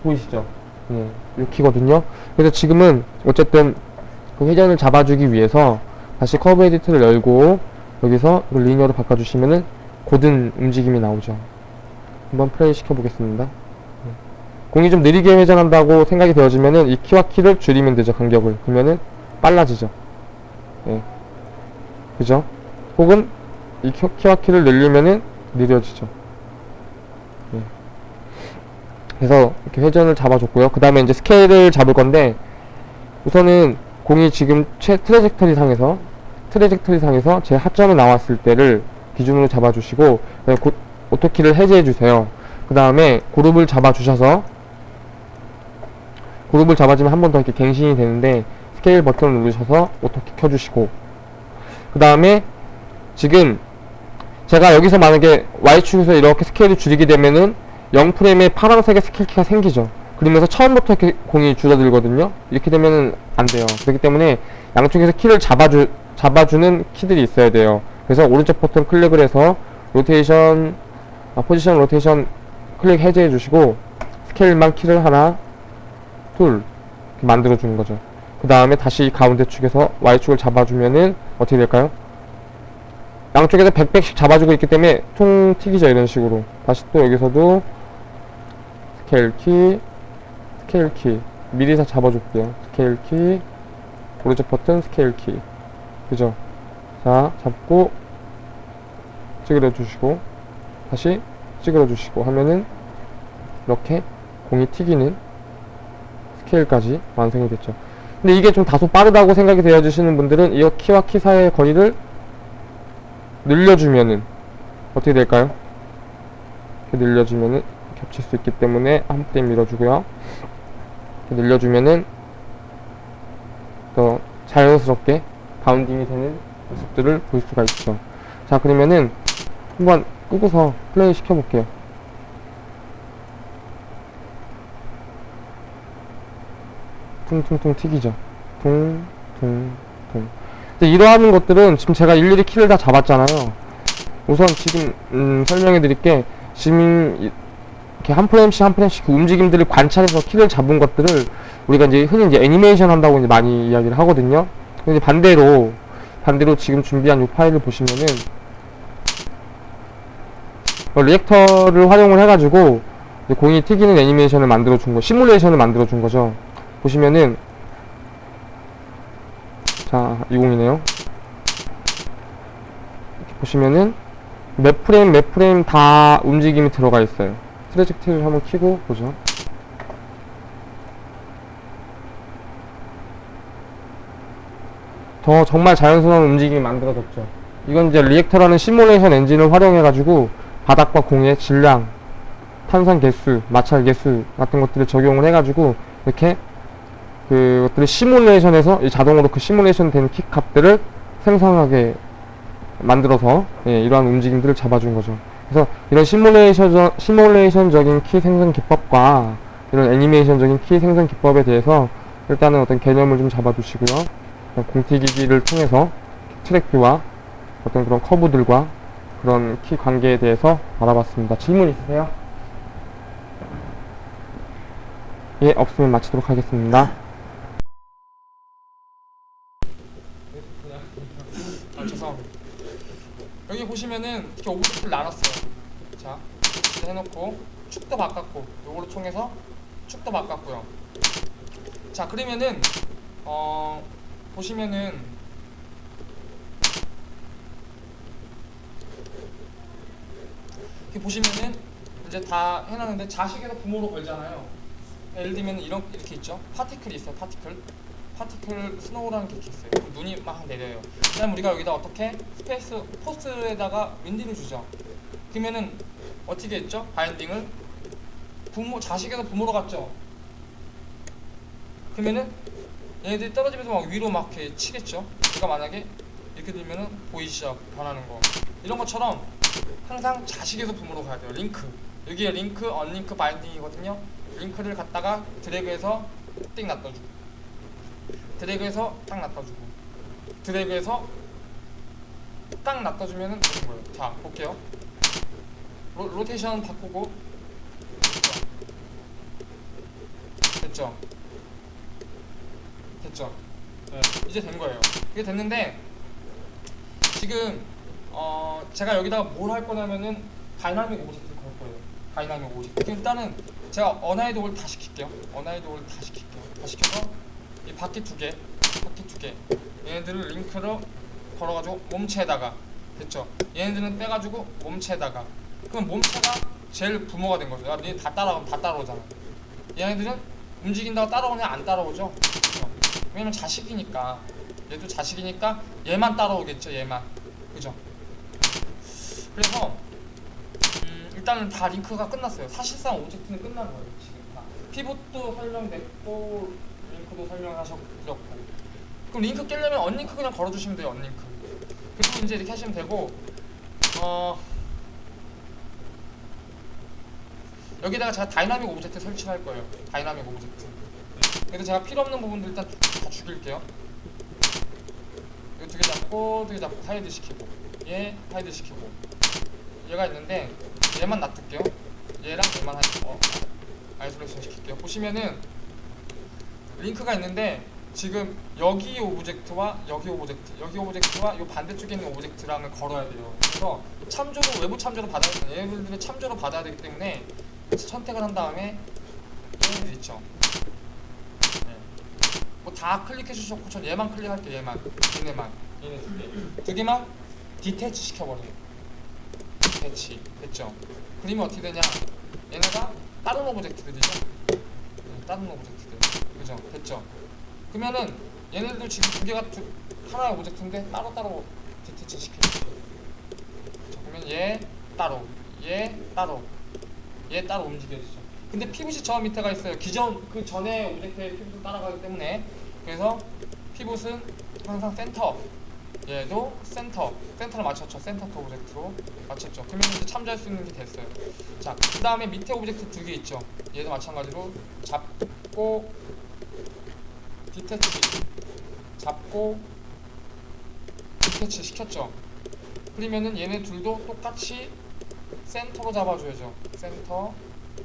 보이시죠? 네, 이 키거든요. 그래서 지금은 어쨌든 그 회전을 잡아주기 위해서 다시 curve edit를 열고 여기서 linear로 바꿔주시면은 고른 움직임이 나오죠. 한번 플레이 시켜보겠습니다. 네. 공이 좀 느리게 회전한다고 생각이 되어지면은 이 키와 키를 줄이면 되죠 간격을 그러면은 빨라지죠 예. 그죠? 혹은 이 키, 키와 키를 늘리면은 느려지죠. 예. 그래서 이렇게 회전을 잡아줬고요. 그 다음에 이제 스케일을 잡을 건데 우선은 공이 지금 최 trajectory 상에서 trajectory 상에서 최하점에 나왔을 때를 기준으로 잡아주시고 고- auto key를 해제해 주세요. 그 다음에 그룹을 잡아 주셔서 그룹을 잡아주면 한 번 더 이렇게 갱신이 되는데 스케일 버튼을 누르셔서 auto key 켜주시고. 그 다음에 지금 제가 여기서 만약에 Y축에서 이렇게 스케일을 줄이게 되면은 0프레임에 파란색의 스케일 키가 생기죠. 그러면서 처음부터 이렇게 공이 줄어들거든요. 이렇게 되면은 안 돼요. 그렇기 때문에 양쪽에서 키를 잡아주, 잡아주는 키들이 있어야 돼요. 그래서 오른쪽 버튼 클릭을 해서 로테이션 아, 포지션 로테이션 클릭 해제해 주시고 스케일만 키를 하나 둘 만들어 주는 거죠 그 다음에 다시 가운데 축에서 Y축을 잡아주면은 어떻게 될까요? 양쪽에서 100 100씩 잡아주고 있기 때문에 통 튀기죠 이런 식으로. 다시 또 여기서도 스케일 키 스케일 키. 미리 다 잡아줄게요. 스케일 키 오른쪽 버튼 스케일 키. 그죠? 자 잡고 찌그러 주시고 다시 찌그러 주시고 하면은 이렇게 공이 튀기는 스케일까지 완성이 됐죠 근데 이게 좀 다소 빠르다고 생각이 되어지시는 분들은 이 키와 키 사이의 거리를 늘려주면은 어떻게 될까요? 이렇게 늘려주면은 겹칠 수 있기 때문에 한 프레임 밀어주고요. 이렇게 늘려주면은 더 자연스럽게 bounding이 되는 모습들을 볼 수가 있죠. 자 그러면은 한번 끄고서 플레이 시켜볼게요 퉁퉁퉁 튀기죠. 퉁퉁퉁. 이러한 것들은 지금 제가 일일이 키를 다 잡았잖아요. 우선 지금 음, 설명해 드릴게 지금 이- 이렇게 한 프레임씩 한 프레임씩 그 움직임들을 관찰해서 키를 잡은 것들을 우리가 이제 흔히 이제 애니메이션 한다고 이제 많이 이야기를 하거든요. 근데 반대로 반대로 지금 준비한 이 파일을 보시면은 어, reactor를 활용을 해가지고 공이 튀기는 애니메이션을 만들어 준 거, 시뮬레이션을 만들어 준 거죠. 보시면은 자, 20이네요. 이렇게 보시면은 몇 프레임 몇 프레임 다 움직임이 들어가 있어요. trajectory를 한번 키고 보죠. 더 정말 자연스러운 움직임이 만들어졌죠. 이건 이제 reactor라는 시뮬레이션 엔진을 활용해가지고 바닥과 공의 질량, 탄성 계수, 마찰 계수 같은 것들을 적용을 해가지고 이렇게 그것들을 시뮬레이션에서 이 자동으로 그 시뮬레이션된 키 값들을 생성하게 만들어서 예, 이러한 움직임들을 잡아준 거죠. 그래서 이런 시뮬레이션 시뮬레이션적인 키 생성 기법과 이런 애니메이션적인 키 생성 기법에 대해서 일단은 어떤 개념을 좀 잡아두시고요. 공튀기기를 통해서 track view와 어떤 그런 커브들과 그런 키 관계에 대해서 알아봤습니다. 질문 있으세요? 예, 없으면 마치도록 하겠습니다. 아, 죄송합니다. 여기 보시면은 이렇게 object를 나눴어요. 자, 이렇게 해놓고 축도 바꿨고 요거로 통해서 축도 바꿨고요. 자, 그러면은 어 보시면은 이렇게 보시면은 이제 다 해놨는데 자식에서 부모로 걸잖아요. 예를 들면 이런 이렇게 있죠. particle이 있어요. particle. particle snow라는 게 있어요. 그럼 눈이 막 내려요. 그다음 우리가 여기다 어떻게 space warps에다가 wind를 주죠. 그러면은 어떻게 했죠? binding을 부모 자식에서 부모로 갔죠. 그러면은 얘네들이 떨어지면서 막 위로 막 이렇게 치겠죠. 제가 만약에 이렇게 들면은 보이시죠? 변하는 거. 이런 것처럼 항상 자식에서 부모로 가야 돼요. 링크. 여기에 링크, unlink binding이거든요. 링크를 갖다가 드래그해서 띵 놔둬주고 드래그해서 딱 놔둬주고 드래그해서 딱 놔둬주면은 되는 거예요. 자, 볼게요. 로, 로테이션 바꾸고 됐죠? 됐죠? 네, 이제 된 거예요. 이게 됐는데 지금 어 제가 여기다가 뭘 할 거냐면은 dynamic object를 걸 거예요. dynamic object. 그럼 일단은 제가 unhide를 다 시킬게요. unhide를 다 시킬게요. 다 시켜서 이 바퀴 두 개, 바퀴 두 개. 얘네들을 링크로 걸어가지고 몸체에다가 됐죠? 얘네들은 빼가지고 몸체에다가 그럼 몸체가 제일 부모가 된 거죠. 야, 니네 다 따라오면 다 따라오잖아. 얘네들은 움직인다고 따라오냐 안 따라오죠? 그죠? 왜냐면 자식이니까 얘도 자식이니까 얘만 따라오겠죠 얘만 그죠? 그래서 음, 일단은 다 링크가 끝났어요. 사실상 object는 끝난 거예요 지금 다. pivot도 설명됐고 링크도 설명하셨고. 그럼 링크 깨려면 unlink 그냥 걸어주시면 돼요 unlink. 그리고 이제 이렇게 하시면 되고 어 여기다가 제가 dynamic object 설치를 할 거예요. dynamic object. 그래서 제가 필요 없는 부분들 일단 다 죽일게요. 이거 두 개 잡고 두 개 잡고 hide 시키고. 얘 hide 시키고. 얘가 있는데 얘만 놔둘게요. 얘랑 얘만 하 어, isolation 시킬게요. 보시면은 링크가 있는데 지금 여기 object와 여기 object 여기 object와 이 반대쪽에 있는 object랑을 걸어야 돼요. 그래서 참조로 외부 참조로 받아야 돼요. 얘네들은 참조로 받아야 되기 때문에 선택을 한 다음에 얘네들 있죠. 네. 뭐다 클릭해 주셨고 전 얘만 클릭할게요 얘만. 얘네만. 얘네 두개 두 개만 detach 시켜버려요. detach 됐죠? 그러면 어떻게 되냐? 얘네가 다른 object들이죠? 네, 다른 object들 그죠? 됐죠? 그러면은 얘네들도 지금 두 개가 두, 하나의 object인데 따로따로 detach 시켜요. 자, 그러면 얘 따로 얘 따로 얘 따로 움직여지죠. 근데 피봇이 저 밑에가 있어요. 기존 그 전에 object의 pivot을 따라가기 때문에. 그래서 pivot은 항상 센터. 얘도 센터. 센터를 맞췄죠. center to object로 맞췄죠. 그러면 이제 참조할 수 있는 게 됐어요. 자 그 다음에 밑에 object 두 개 있죠. 얘도 마찬가지로 잡고 detach 잡고 detach 시켰죠. 그러면은 얘네 둘도 똑같이 센터로 잡아줘야죠. 센터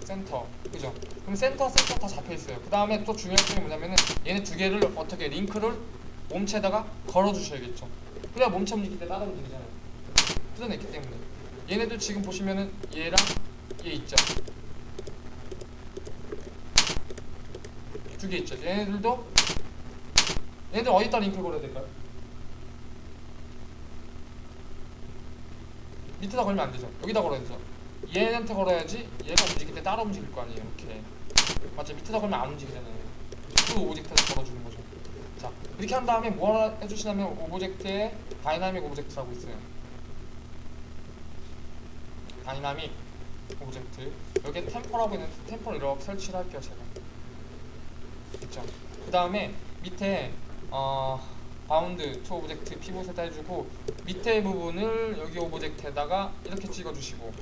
센터. 그죠? 그럼 센터 센터 다 잡혀있어요. 그 다음에 또 중요한 점이 뭐냐면은 얘네 두 개를 어떻게 링크를 몸체에다가 걸어주셔야겠죠. 그래야 몸체 움직일 때 따라 움직이잖아요. 뜯어냈기 때문에. 얘네도 지금 보시면은 얘랑 얘 있죠 두 개 있죠 얘네들도 얘네들 어디다 링크를 걸어야 될까요? 밑에다 걸면 안 되죠. 여기다 걸어야 되죠. 얘한테 걸어야지 얘가 움직일 때 따라 움직일 거 아니에요. 이렇게. 맞죠? 밑에다 걸면 안 움직이잖아요. 그 object에다 걸어주는 거죠. 자, 이렇게 한 다음에 뭐 하나 해주시냐면 object에 dynamic object라고 있어요. dynamic object. 여기에 damper라고 있는데 damper를 이렇게 설치를 할게요, 제가. 있죠. 그 다음에 밑에 어, bound to object pivot에다 해주고 밑에 부분을 여기 object에다가 이렇게 찍어주시고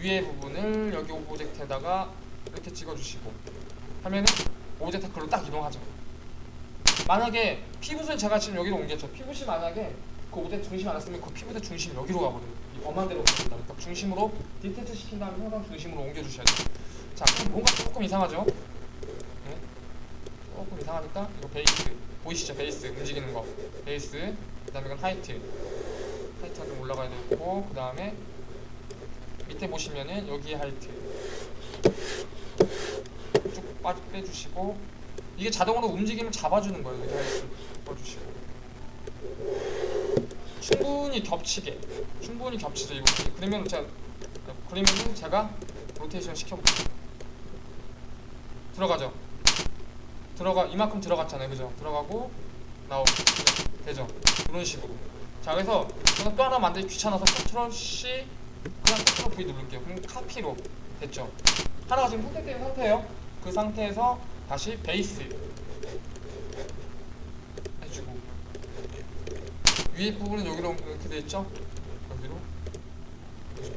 위에 부분을 여기 object에다가 이렇게 찍어주시고 하면은 object 글로 딱 이동하죠. 만약에 pivot을 제가 지금 여기로 옮겼죠. 피봇이 만약에 그 object 중심이 안 왔으면 그 피봇의 중심이 여기로 가거든요. 이 엄한 데로 갑니다. 그러니까 중심으로 detach 시킨 다음에 항상 중심으로 옮겨주셔야 돼요. 자, 그럼 뭔가 조금 이상하죠? 네? 조금 이상하니까 이거 base 보이시죠? base 움직이는 거. base. 그 다음에 이건 height height가 좀 올라가야 되고 그 다음에 밑에 보시면은 여기 height. 쭉 빠, 빼주시고 이게 자동으로 움직이면 잡아주는 거예요. 여기 height 빼주시고. 충분히 겹치게 충분히 겹치죠 이거 그러면 제가 그러면은 제가 로테이션 시켜볼게요. 들어가죠 들어가 이만큼 들어갔잖아요. 그죠? 들어가고 나오고. 되죠? 이런 식으로. 자 그래서 저는 또 하나 만들기 귀찮아서 Control C 그냥 Control V 누를게요. 그럼 copy로 됐죠? 하나가 지금 선택된 상태예요. 그 상태에서 다시 base 해주고. 위에 부분은 여기로 이렇게 돼 있죠? 여기로.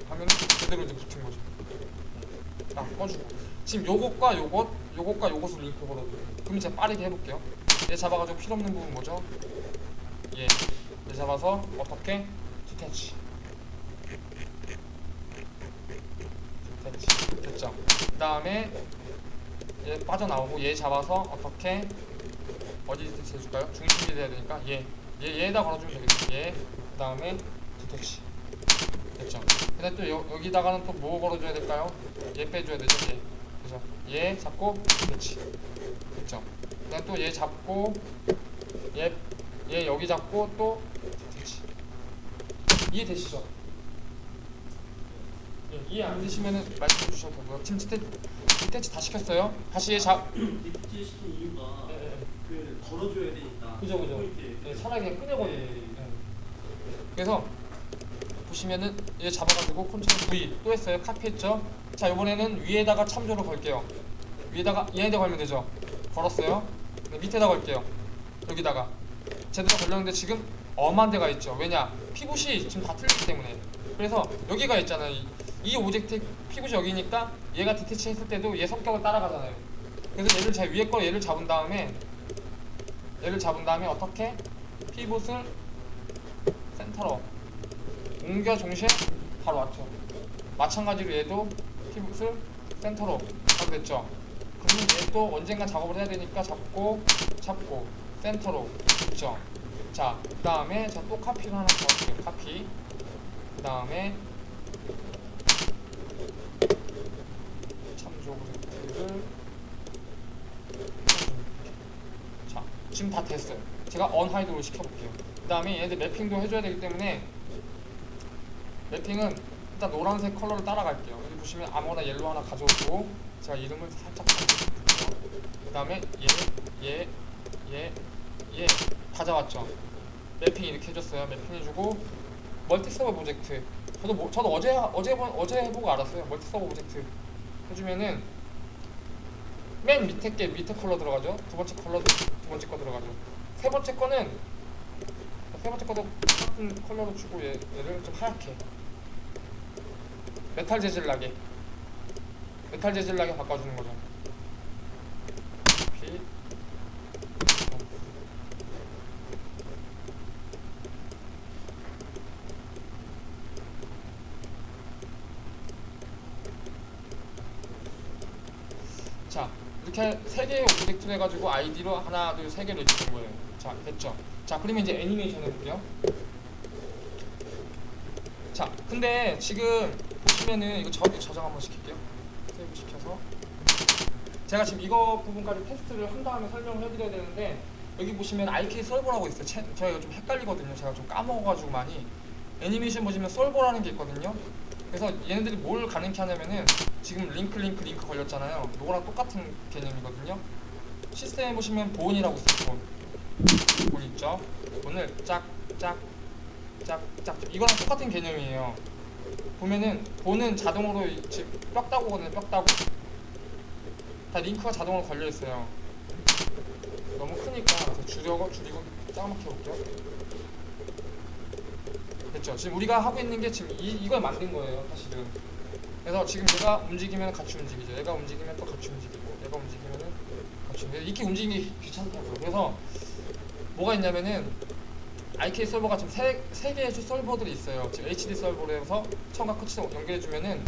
하면 제대로 이제 붙은 거죠. 딱 꺼주고 지금 요것과 요것 요것과 요것을 링크 걸어줘요 그럼 제가 빠르게 해볼게요 얘 잡아가지고 필요 없는 부분 뭐죠? 얘, 얘 잡아서 어떻게? detach detach 됐죠? 그 다음에 얘 빠져나오고 얘 잡아서 어떻게 어디 detach 해줄까요? 중심이 돼야 되니까 얘, 얘 얘에다 걸어주면 되겠죠 얘그 다음에 detach 됐죠? 근데 또 여, 여기다가는 또 뭐 걸어줘야 될까요? 얘 빼줘야 되죠 얘? 얘 잡고 detach 됐죠? 그다음 또 얘 잡고 얘, 얘 여기 잡고 또 detach 이해되시죠? 예, 이해 안 되시면은 말씀해 주셔도 되고요 지금 디테, detach 다 시켰어요 다시 얘 잡... detach 시킨 이유가 예, 예. 그 걸어줘야 되니까 그죠 그죠 차라리 그냥 꺼내버려요 예. 예. 그래서 보시면은 얘 잡아가지고 Control V 또 했어요 copy했죠 자 이번에는 위에다가 참조를 걸게요. 위에다가 얘네들 걸면 되죠? 걸었어요? 네, 밑에다 걸게요. 여기다가. 제대로 걸렸는데 지금 엄한 데가 있죠. 왜냐? 피봇이 지금 다 틀리기 때문에. 그래서 여기가 있잖아요. 이, 이 object pivot이 여기니까 얘가 detach 했을 때도 얘 성격을 따라가잖아요. 그래서 얘를 제 위에 거 얘를 잡은 다음에 얘를 잡은 다음에 어떻게? 피봇을 센터로 옮겨 동시에 바로 왔죠. 마찬가지로 얘도 피봇을 센터로 하게 됐죠. 그러면 얘도 언젠가 작업을 해야 되니까 잡고 잡고 센터로 됐죠. 자그 다음에 저또 카피를 하나 더 할게요 카피. 그 다음에 참조 object를 자 지금 다 됐어요. 제가 unhide로 시켜볼게요. 그 다음에 얘네들 mapping도 해줘야 되기 때문에 mapping은 일단 노란색 컬러를 따라갈게요 보시면 아무거나 yellow 하나 가져오고 제가 이름을 살짝 그 다음에 얘, 얘, 얘, 얘 다 잡았죠? mapping 이렇게 해줬어요. mapping 해주고 multi sub-object. 저도 뭐, 저도 어제 어제 본- 어제 해보고 알았어요. multi sub-object. 해주면은 맨 밑에 게 밑에 컬러 들어가죠? 두 번째 컬러도 두 번째 거 들어가죠? 세 번째 거는 세 번째 거도 똑같은 컬러로 주고 얘, 얘를 좀 하얗게 메탈 재질 나게. 메탈 재질 나게 바꿔주는 거죠. 피. 자 이렇게 세 개의 object를 해가지고 아이디로 하나 둘 세 개를 된 거예요. 자 됐죠? 자 그러면 이제 애니메이션 해볼게요. 자 근데 지금 보시면은 이거 저, 저장 한번 시킬게요. save 시켜서. 제가 지금 이거 부분까지 테스트를 한 다음에 설명을 해드려야 되는데 여기 보시면 IK 솔버라고 있어요. 채, 제가 좀 헷갈리거든요. 제가 좀 까먹어가지고 많이. 애니메이션 보시면 solver라는 게 있거든요. 그래서 얘네들이 뭘 가능케 하냐면은 지금 링크 링크 링크 걸렸잖아요. 요거랑 똑같은 개념이거든요. 시스템에 보시면 bone이라고 있어요. bone. bone 있죠? bone을 짝짝짝짝. 이거랑 똑같은 개념이에요 보면은 bone은 자동으로 이- 지금 뼈다귀거든요 뼈다귀 다 링크가 자동으로 걸려 있어요. 너무 크니까 줄여고 줄이고 짜맣게 해볼게요. 됐죠? 지금 우리가 하고 있는 게 지금 이, 이걸 만든 거예요 사실은. 그래서 지금 얘가 움직이면 같이 움직이죠. 얘가 움직이면 또 같이 움직이고 얘가 움직이면은 같이 움직이고. 이렇게 움직이기 귀찮다고요. 그래서 뭐가 있냐면은 IK 서버가 지금 세, 세 개의 서버들이 있어요. 지금 HD 서버로 해서 처음과 끝이 연결해주면은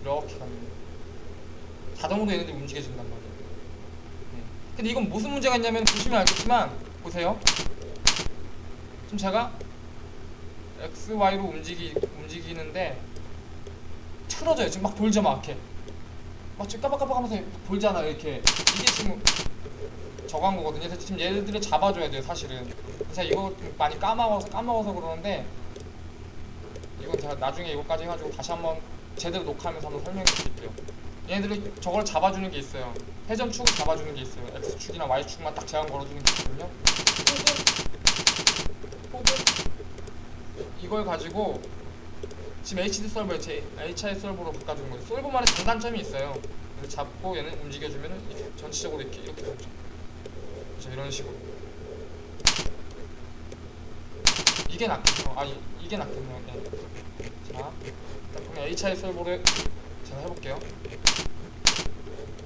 이렇게 거예요. 자동으로 얘네들이 움직여진단 말이에요. 네. 근데 이건 무슨 문제가 있냐면 보시면 알겠지만 보세요. 지금 제가 X, Y로 움직이, 움직이는데 틀어져요. 지금 막 돌죠 막 이렇게. 막 지금 까박까박 하면서 막 돌잖아요 이렇게. 이게 지금 저거 한 거거든요 지금 얘들을 잡아줘야 돼요 사실은 그래서 이거 좀 많이 까먹어서 까먹어서 그러는데 이건 제가 나중에 이거까지 해가지고 다시 한번 제대로 녹화하면서 한번 설명해 드릴게요 얘네들이 저걸 잡아주는 게 있어요 회전 축을 잡아주는 게 있어요 X축이나 Y축만 딱 제한 걸어주는 게 있거든요 이걸 가지고 지금 HD 서버에 제 HI 서버로 바꿔주는 거예요. solver만의 장단점이 있어요. 잡고 얘는 움직여주면은 이렇게 전체적으로 이렇게 이렇게 되죠. 그렇죠 이런 식으로. 이게 낫겠죠. 아 이, 이게 낫겠네요. 네. 자, 그냥 HI 서버를 제가 해볼게요.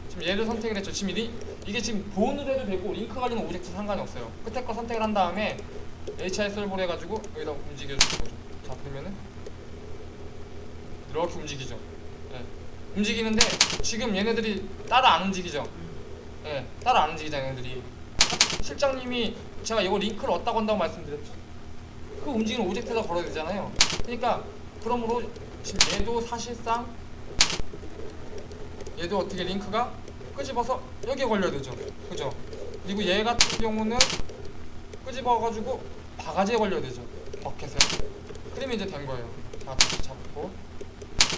지금 얘를 선택을 했죠. 지금 이, 이게 지금 bone으로 해도 되고 링크 가지는 object 상관이 없어요. 끝에 거 선택을 한 다음에 HI 솔버를 해가지고 여기다 움직여주는 거죠. 자 그러면은 이렇게 움직이죠. 예. 움직이는데 지금 얘네들이 따라 안 움직이죠. 예, 따라 안 움직이잖아요, 얘네들이. 실장님이 제가 이거 링크를 얻다 건다고 말씀드렸죠. 그 움직이는 오젝트에다 걸어야 되잖아요. 그러니까 그러므로 지금 얘도 사실상 얘도 어떻게 링크가 끄집어서 여기에 걸려야 되죠. 그죠? 그리고 얘 같은 경우는 끄집어가지고 바가지에 걸려야 되죠. 버켓에. 그러면 이제 된 거예요. 자, 다시 잡고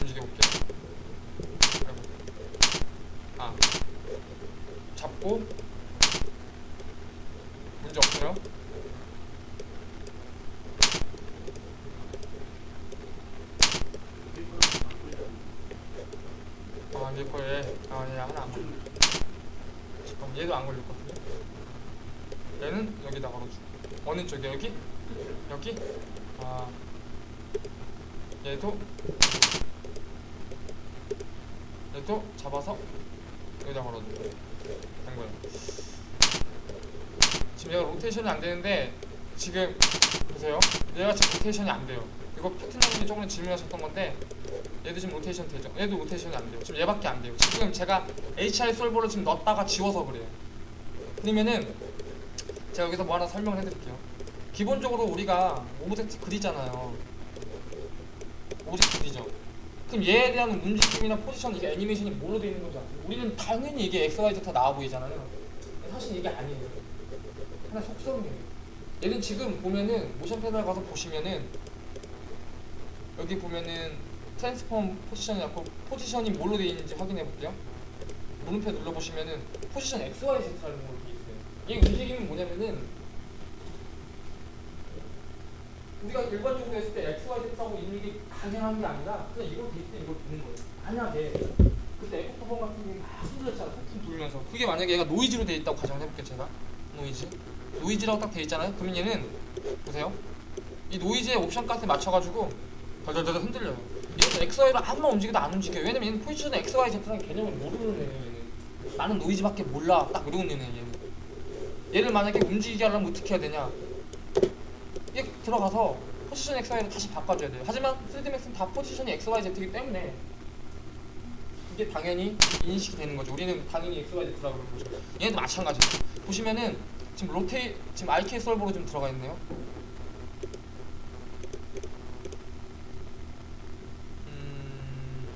움직여 볼게요. 아이고. 아, 잡고 문제 없어요. 아, 이제 거에 아, 얘 하나 안 맞네. 그럼 얘도 안 걸렸거든요. 얘는 여기다 걸어주고 어느 쪽에 여기? 여기? 아 얘도 얘도 잡아서 여기다 걸어주고 된 거예요. 지금 얘가 로테이션이 안 되는데 지금 보세요. 얘가 지금 로테이션이 안 돼요. 이거 파트너님이 조금 질문하셨던 건데 얘도 지금 로테이션 되죠? 얘도 로테이션이 안 돼요. 지금 얘밖에 안 돼요. 지금 제가 HI 솔버를 지금 넣었다가 지워서 그래요. 그러면은 제가 여기서 뭐 하나 설명을 해드릴게요. 기본적으로 우리가 object 그리잖아요. object 그리죠. 그럼 얘에 대한 움직임이나 포지션 이게 애니메이션이 뭘로 되어 있는 건지 아세요? 우리는 당연히 이게 X, Y, Z 다 나와 보이잖아요. 사실 이게 아니에요. 하나 속성이에요. 얘는 지금 보면은 motion panel 가서 보시면은 여기 보면은 transform position이라고 포지션이 뭘로 되어 있는지 확인해 볼게요. 물음표 눌러 보시면은 포지션 X, Y, Z라는 걸로 되어 있어요. 이 움직임이 뭐냐면은 우리가 일반적으로 했을 때 X, Y, Z하고 있는 게 당연한 게 아니라 그냥 이걸 될때 이걸 보는 거예요. 만약에 그때 에코프본 같은 게 막 흔들렸잖아. 툭툭 돌면서 그게 만약에 얘가 노이즈로 되어 있다고 가정을 해볼게요. 제가 노이즈 노이즈라고 딱 되어 있잖아요. 그러면 얘는 보세요. 이 노이즈의 옵션 값에 맞춰가지고 덜덜덜 흔들려요. 얘는 X, Y로 아무리 움직여도 안 움직여요. 왜냐면 얘는 포지션 X, Y, Z라는 개념을 모르는 애예요. 나는 노이즈밖에 몰라. 딱 이러고 있는 애예요. 얘는. 얘를 만약에 움직이게 하려면 어떻게 해야 되냐? 이게 들어가서 포지션 X, Y를 다시 바꿔줘야 돼요. 하지만 3D맥스는 다 포지션이 X, Y, Z이기 때문에 이게 당연히 인식이 되는 거죠. 우리는 당연히 X, Y, Z라고 그러는 거죠. 얘도 마찬가지예요. 보시면은 지금 로테이 지금 IK 솔버로 좀 들어가 있네요. 음...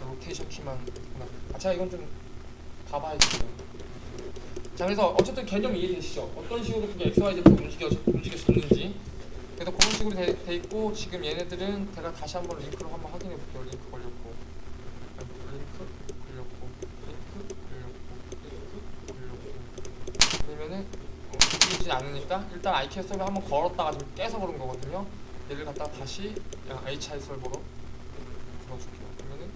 로테이션 키만 있구나. 아 제가 이건 좀 봐봐야겠네요. 자 그래서 어쨌든 개념 이해되시죠? 어떤 식으로 그게 XYZ 움직여 움직여졌는지 그래서 그런 식으로 돼, 돼 있고 지금 얘네들은 제가 다시 한번 링크로 한번 확인해 볼게요. 링크 걸렸고 링크 걸렸고 링크 걸렸고 링크 걸렸고 그러면은 어, 움직이지 않으니까 일단 IK solver 한번 걸었다가 지금 깨서 그런 거거든요. 얘를 갖다가 다시 HI 설버로 들어줄게요. 그러면은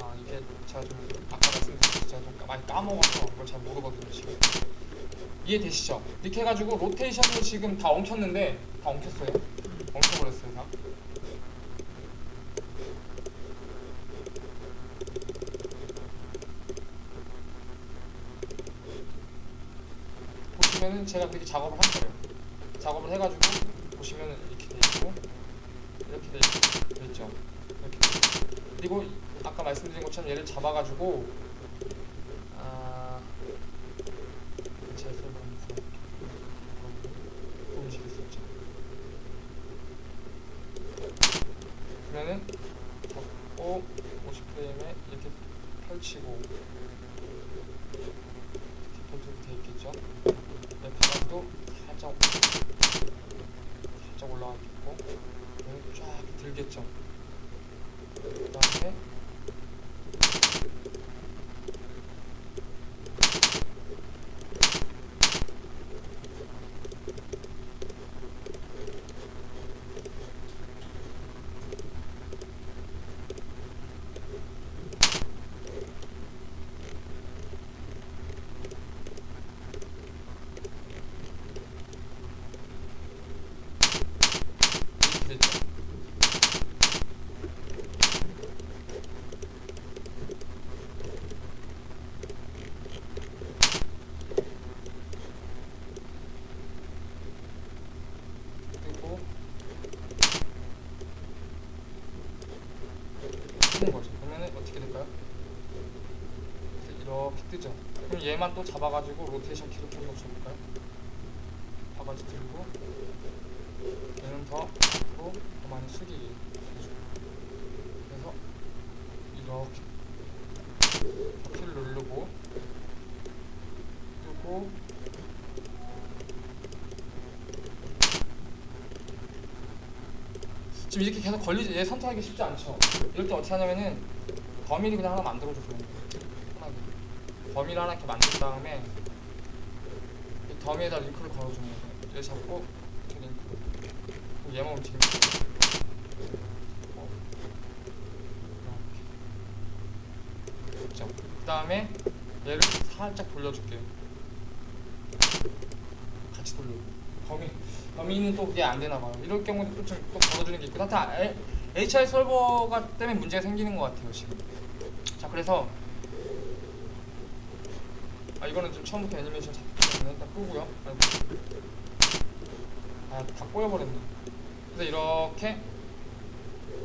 아 이게 제가 좀 아까 말씀드렸듯이 제가 좀 많이 까먹어서 그걸 잘 모르거든요 지금. 이해되시죠? 이렇게 해가지고 로테이션을 지금 다 엉켰는데 다 엉켰어요? 엉켜버렸어요 다? 보시면은 제가 그렇게 작업을 한 거예요. 작업을 해가지고 보시면은 이렇게 돼 있고 이렇게 돼 있- 돼 있죠? 이렇게. 그리고 아까 말씀드린 것처럼 얘를 잡아가지고 아 제 설명서 움직일 수 있죠. 그러면은 잡고 50프레임에 이렇게 펼치고 디폴트로 돼 있겠죠. 내 바닥도 살짝 살짝 올라가 있고 여기 쫙 들겠죠. 그다음에 이렇게 됐죠. 그리고 뜨는 거죠. 그러면은 어떻게 될까요? 이렇게 뜨죠. 그럼 얘만 또 잡아가지고 로테이션 키로 한번 줘볼까요? 바가지 들고 얘는 더 앞으로 더 많이 해줘. 그래서 이렇게 바퀴를 누르고 그리고 지금 이렇게 계속 걸리지 얘 선택하기 쉽지 않죠. 이럴 때 어떻게 하냐면은 범위를 그냥 하나 만들어주세요. 편하게. 범위를 하나 이렇게 만든 다음에 이 더미에다 링크를 걸어주는 거예요. 얘 잡고 이렇게 링크. 얘만 움직이면. 그 다음에 얘를 살짝 돌려줄게요. 같이 돌려. 범위 범위는 또 그게 안 되나 봐요. 이럴 경우는 또, 좀, 또 걸어주는 게 있고. 하여튼 에- HI 설버가 때문에 문제가 생기는 것 같아요 지금. 자 그래서 아 이거는 좀 처음부터 애니메이션 잡히면 일단 끄고요. 아다 꼬여버렸네. 그래서 이렇게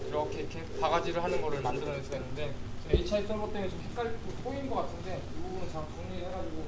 이렇게 이렇게 바가지를 하는 거를 만들어낼 수가 있는데 HI 설버 때문에 좀 헷갈리고 꼬인 것 같은데 이 부분은 잘 정리를 해가지고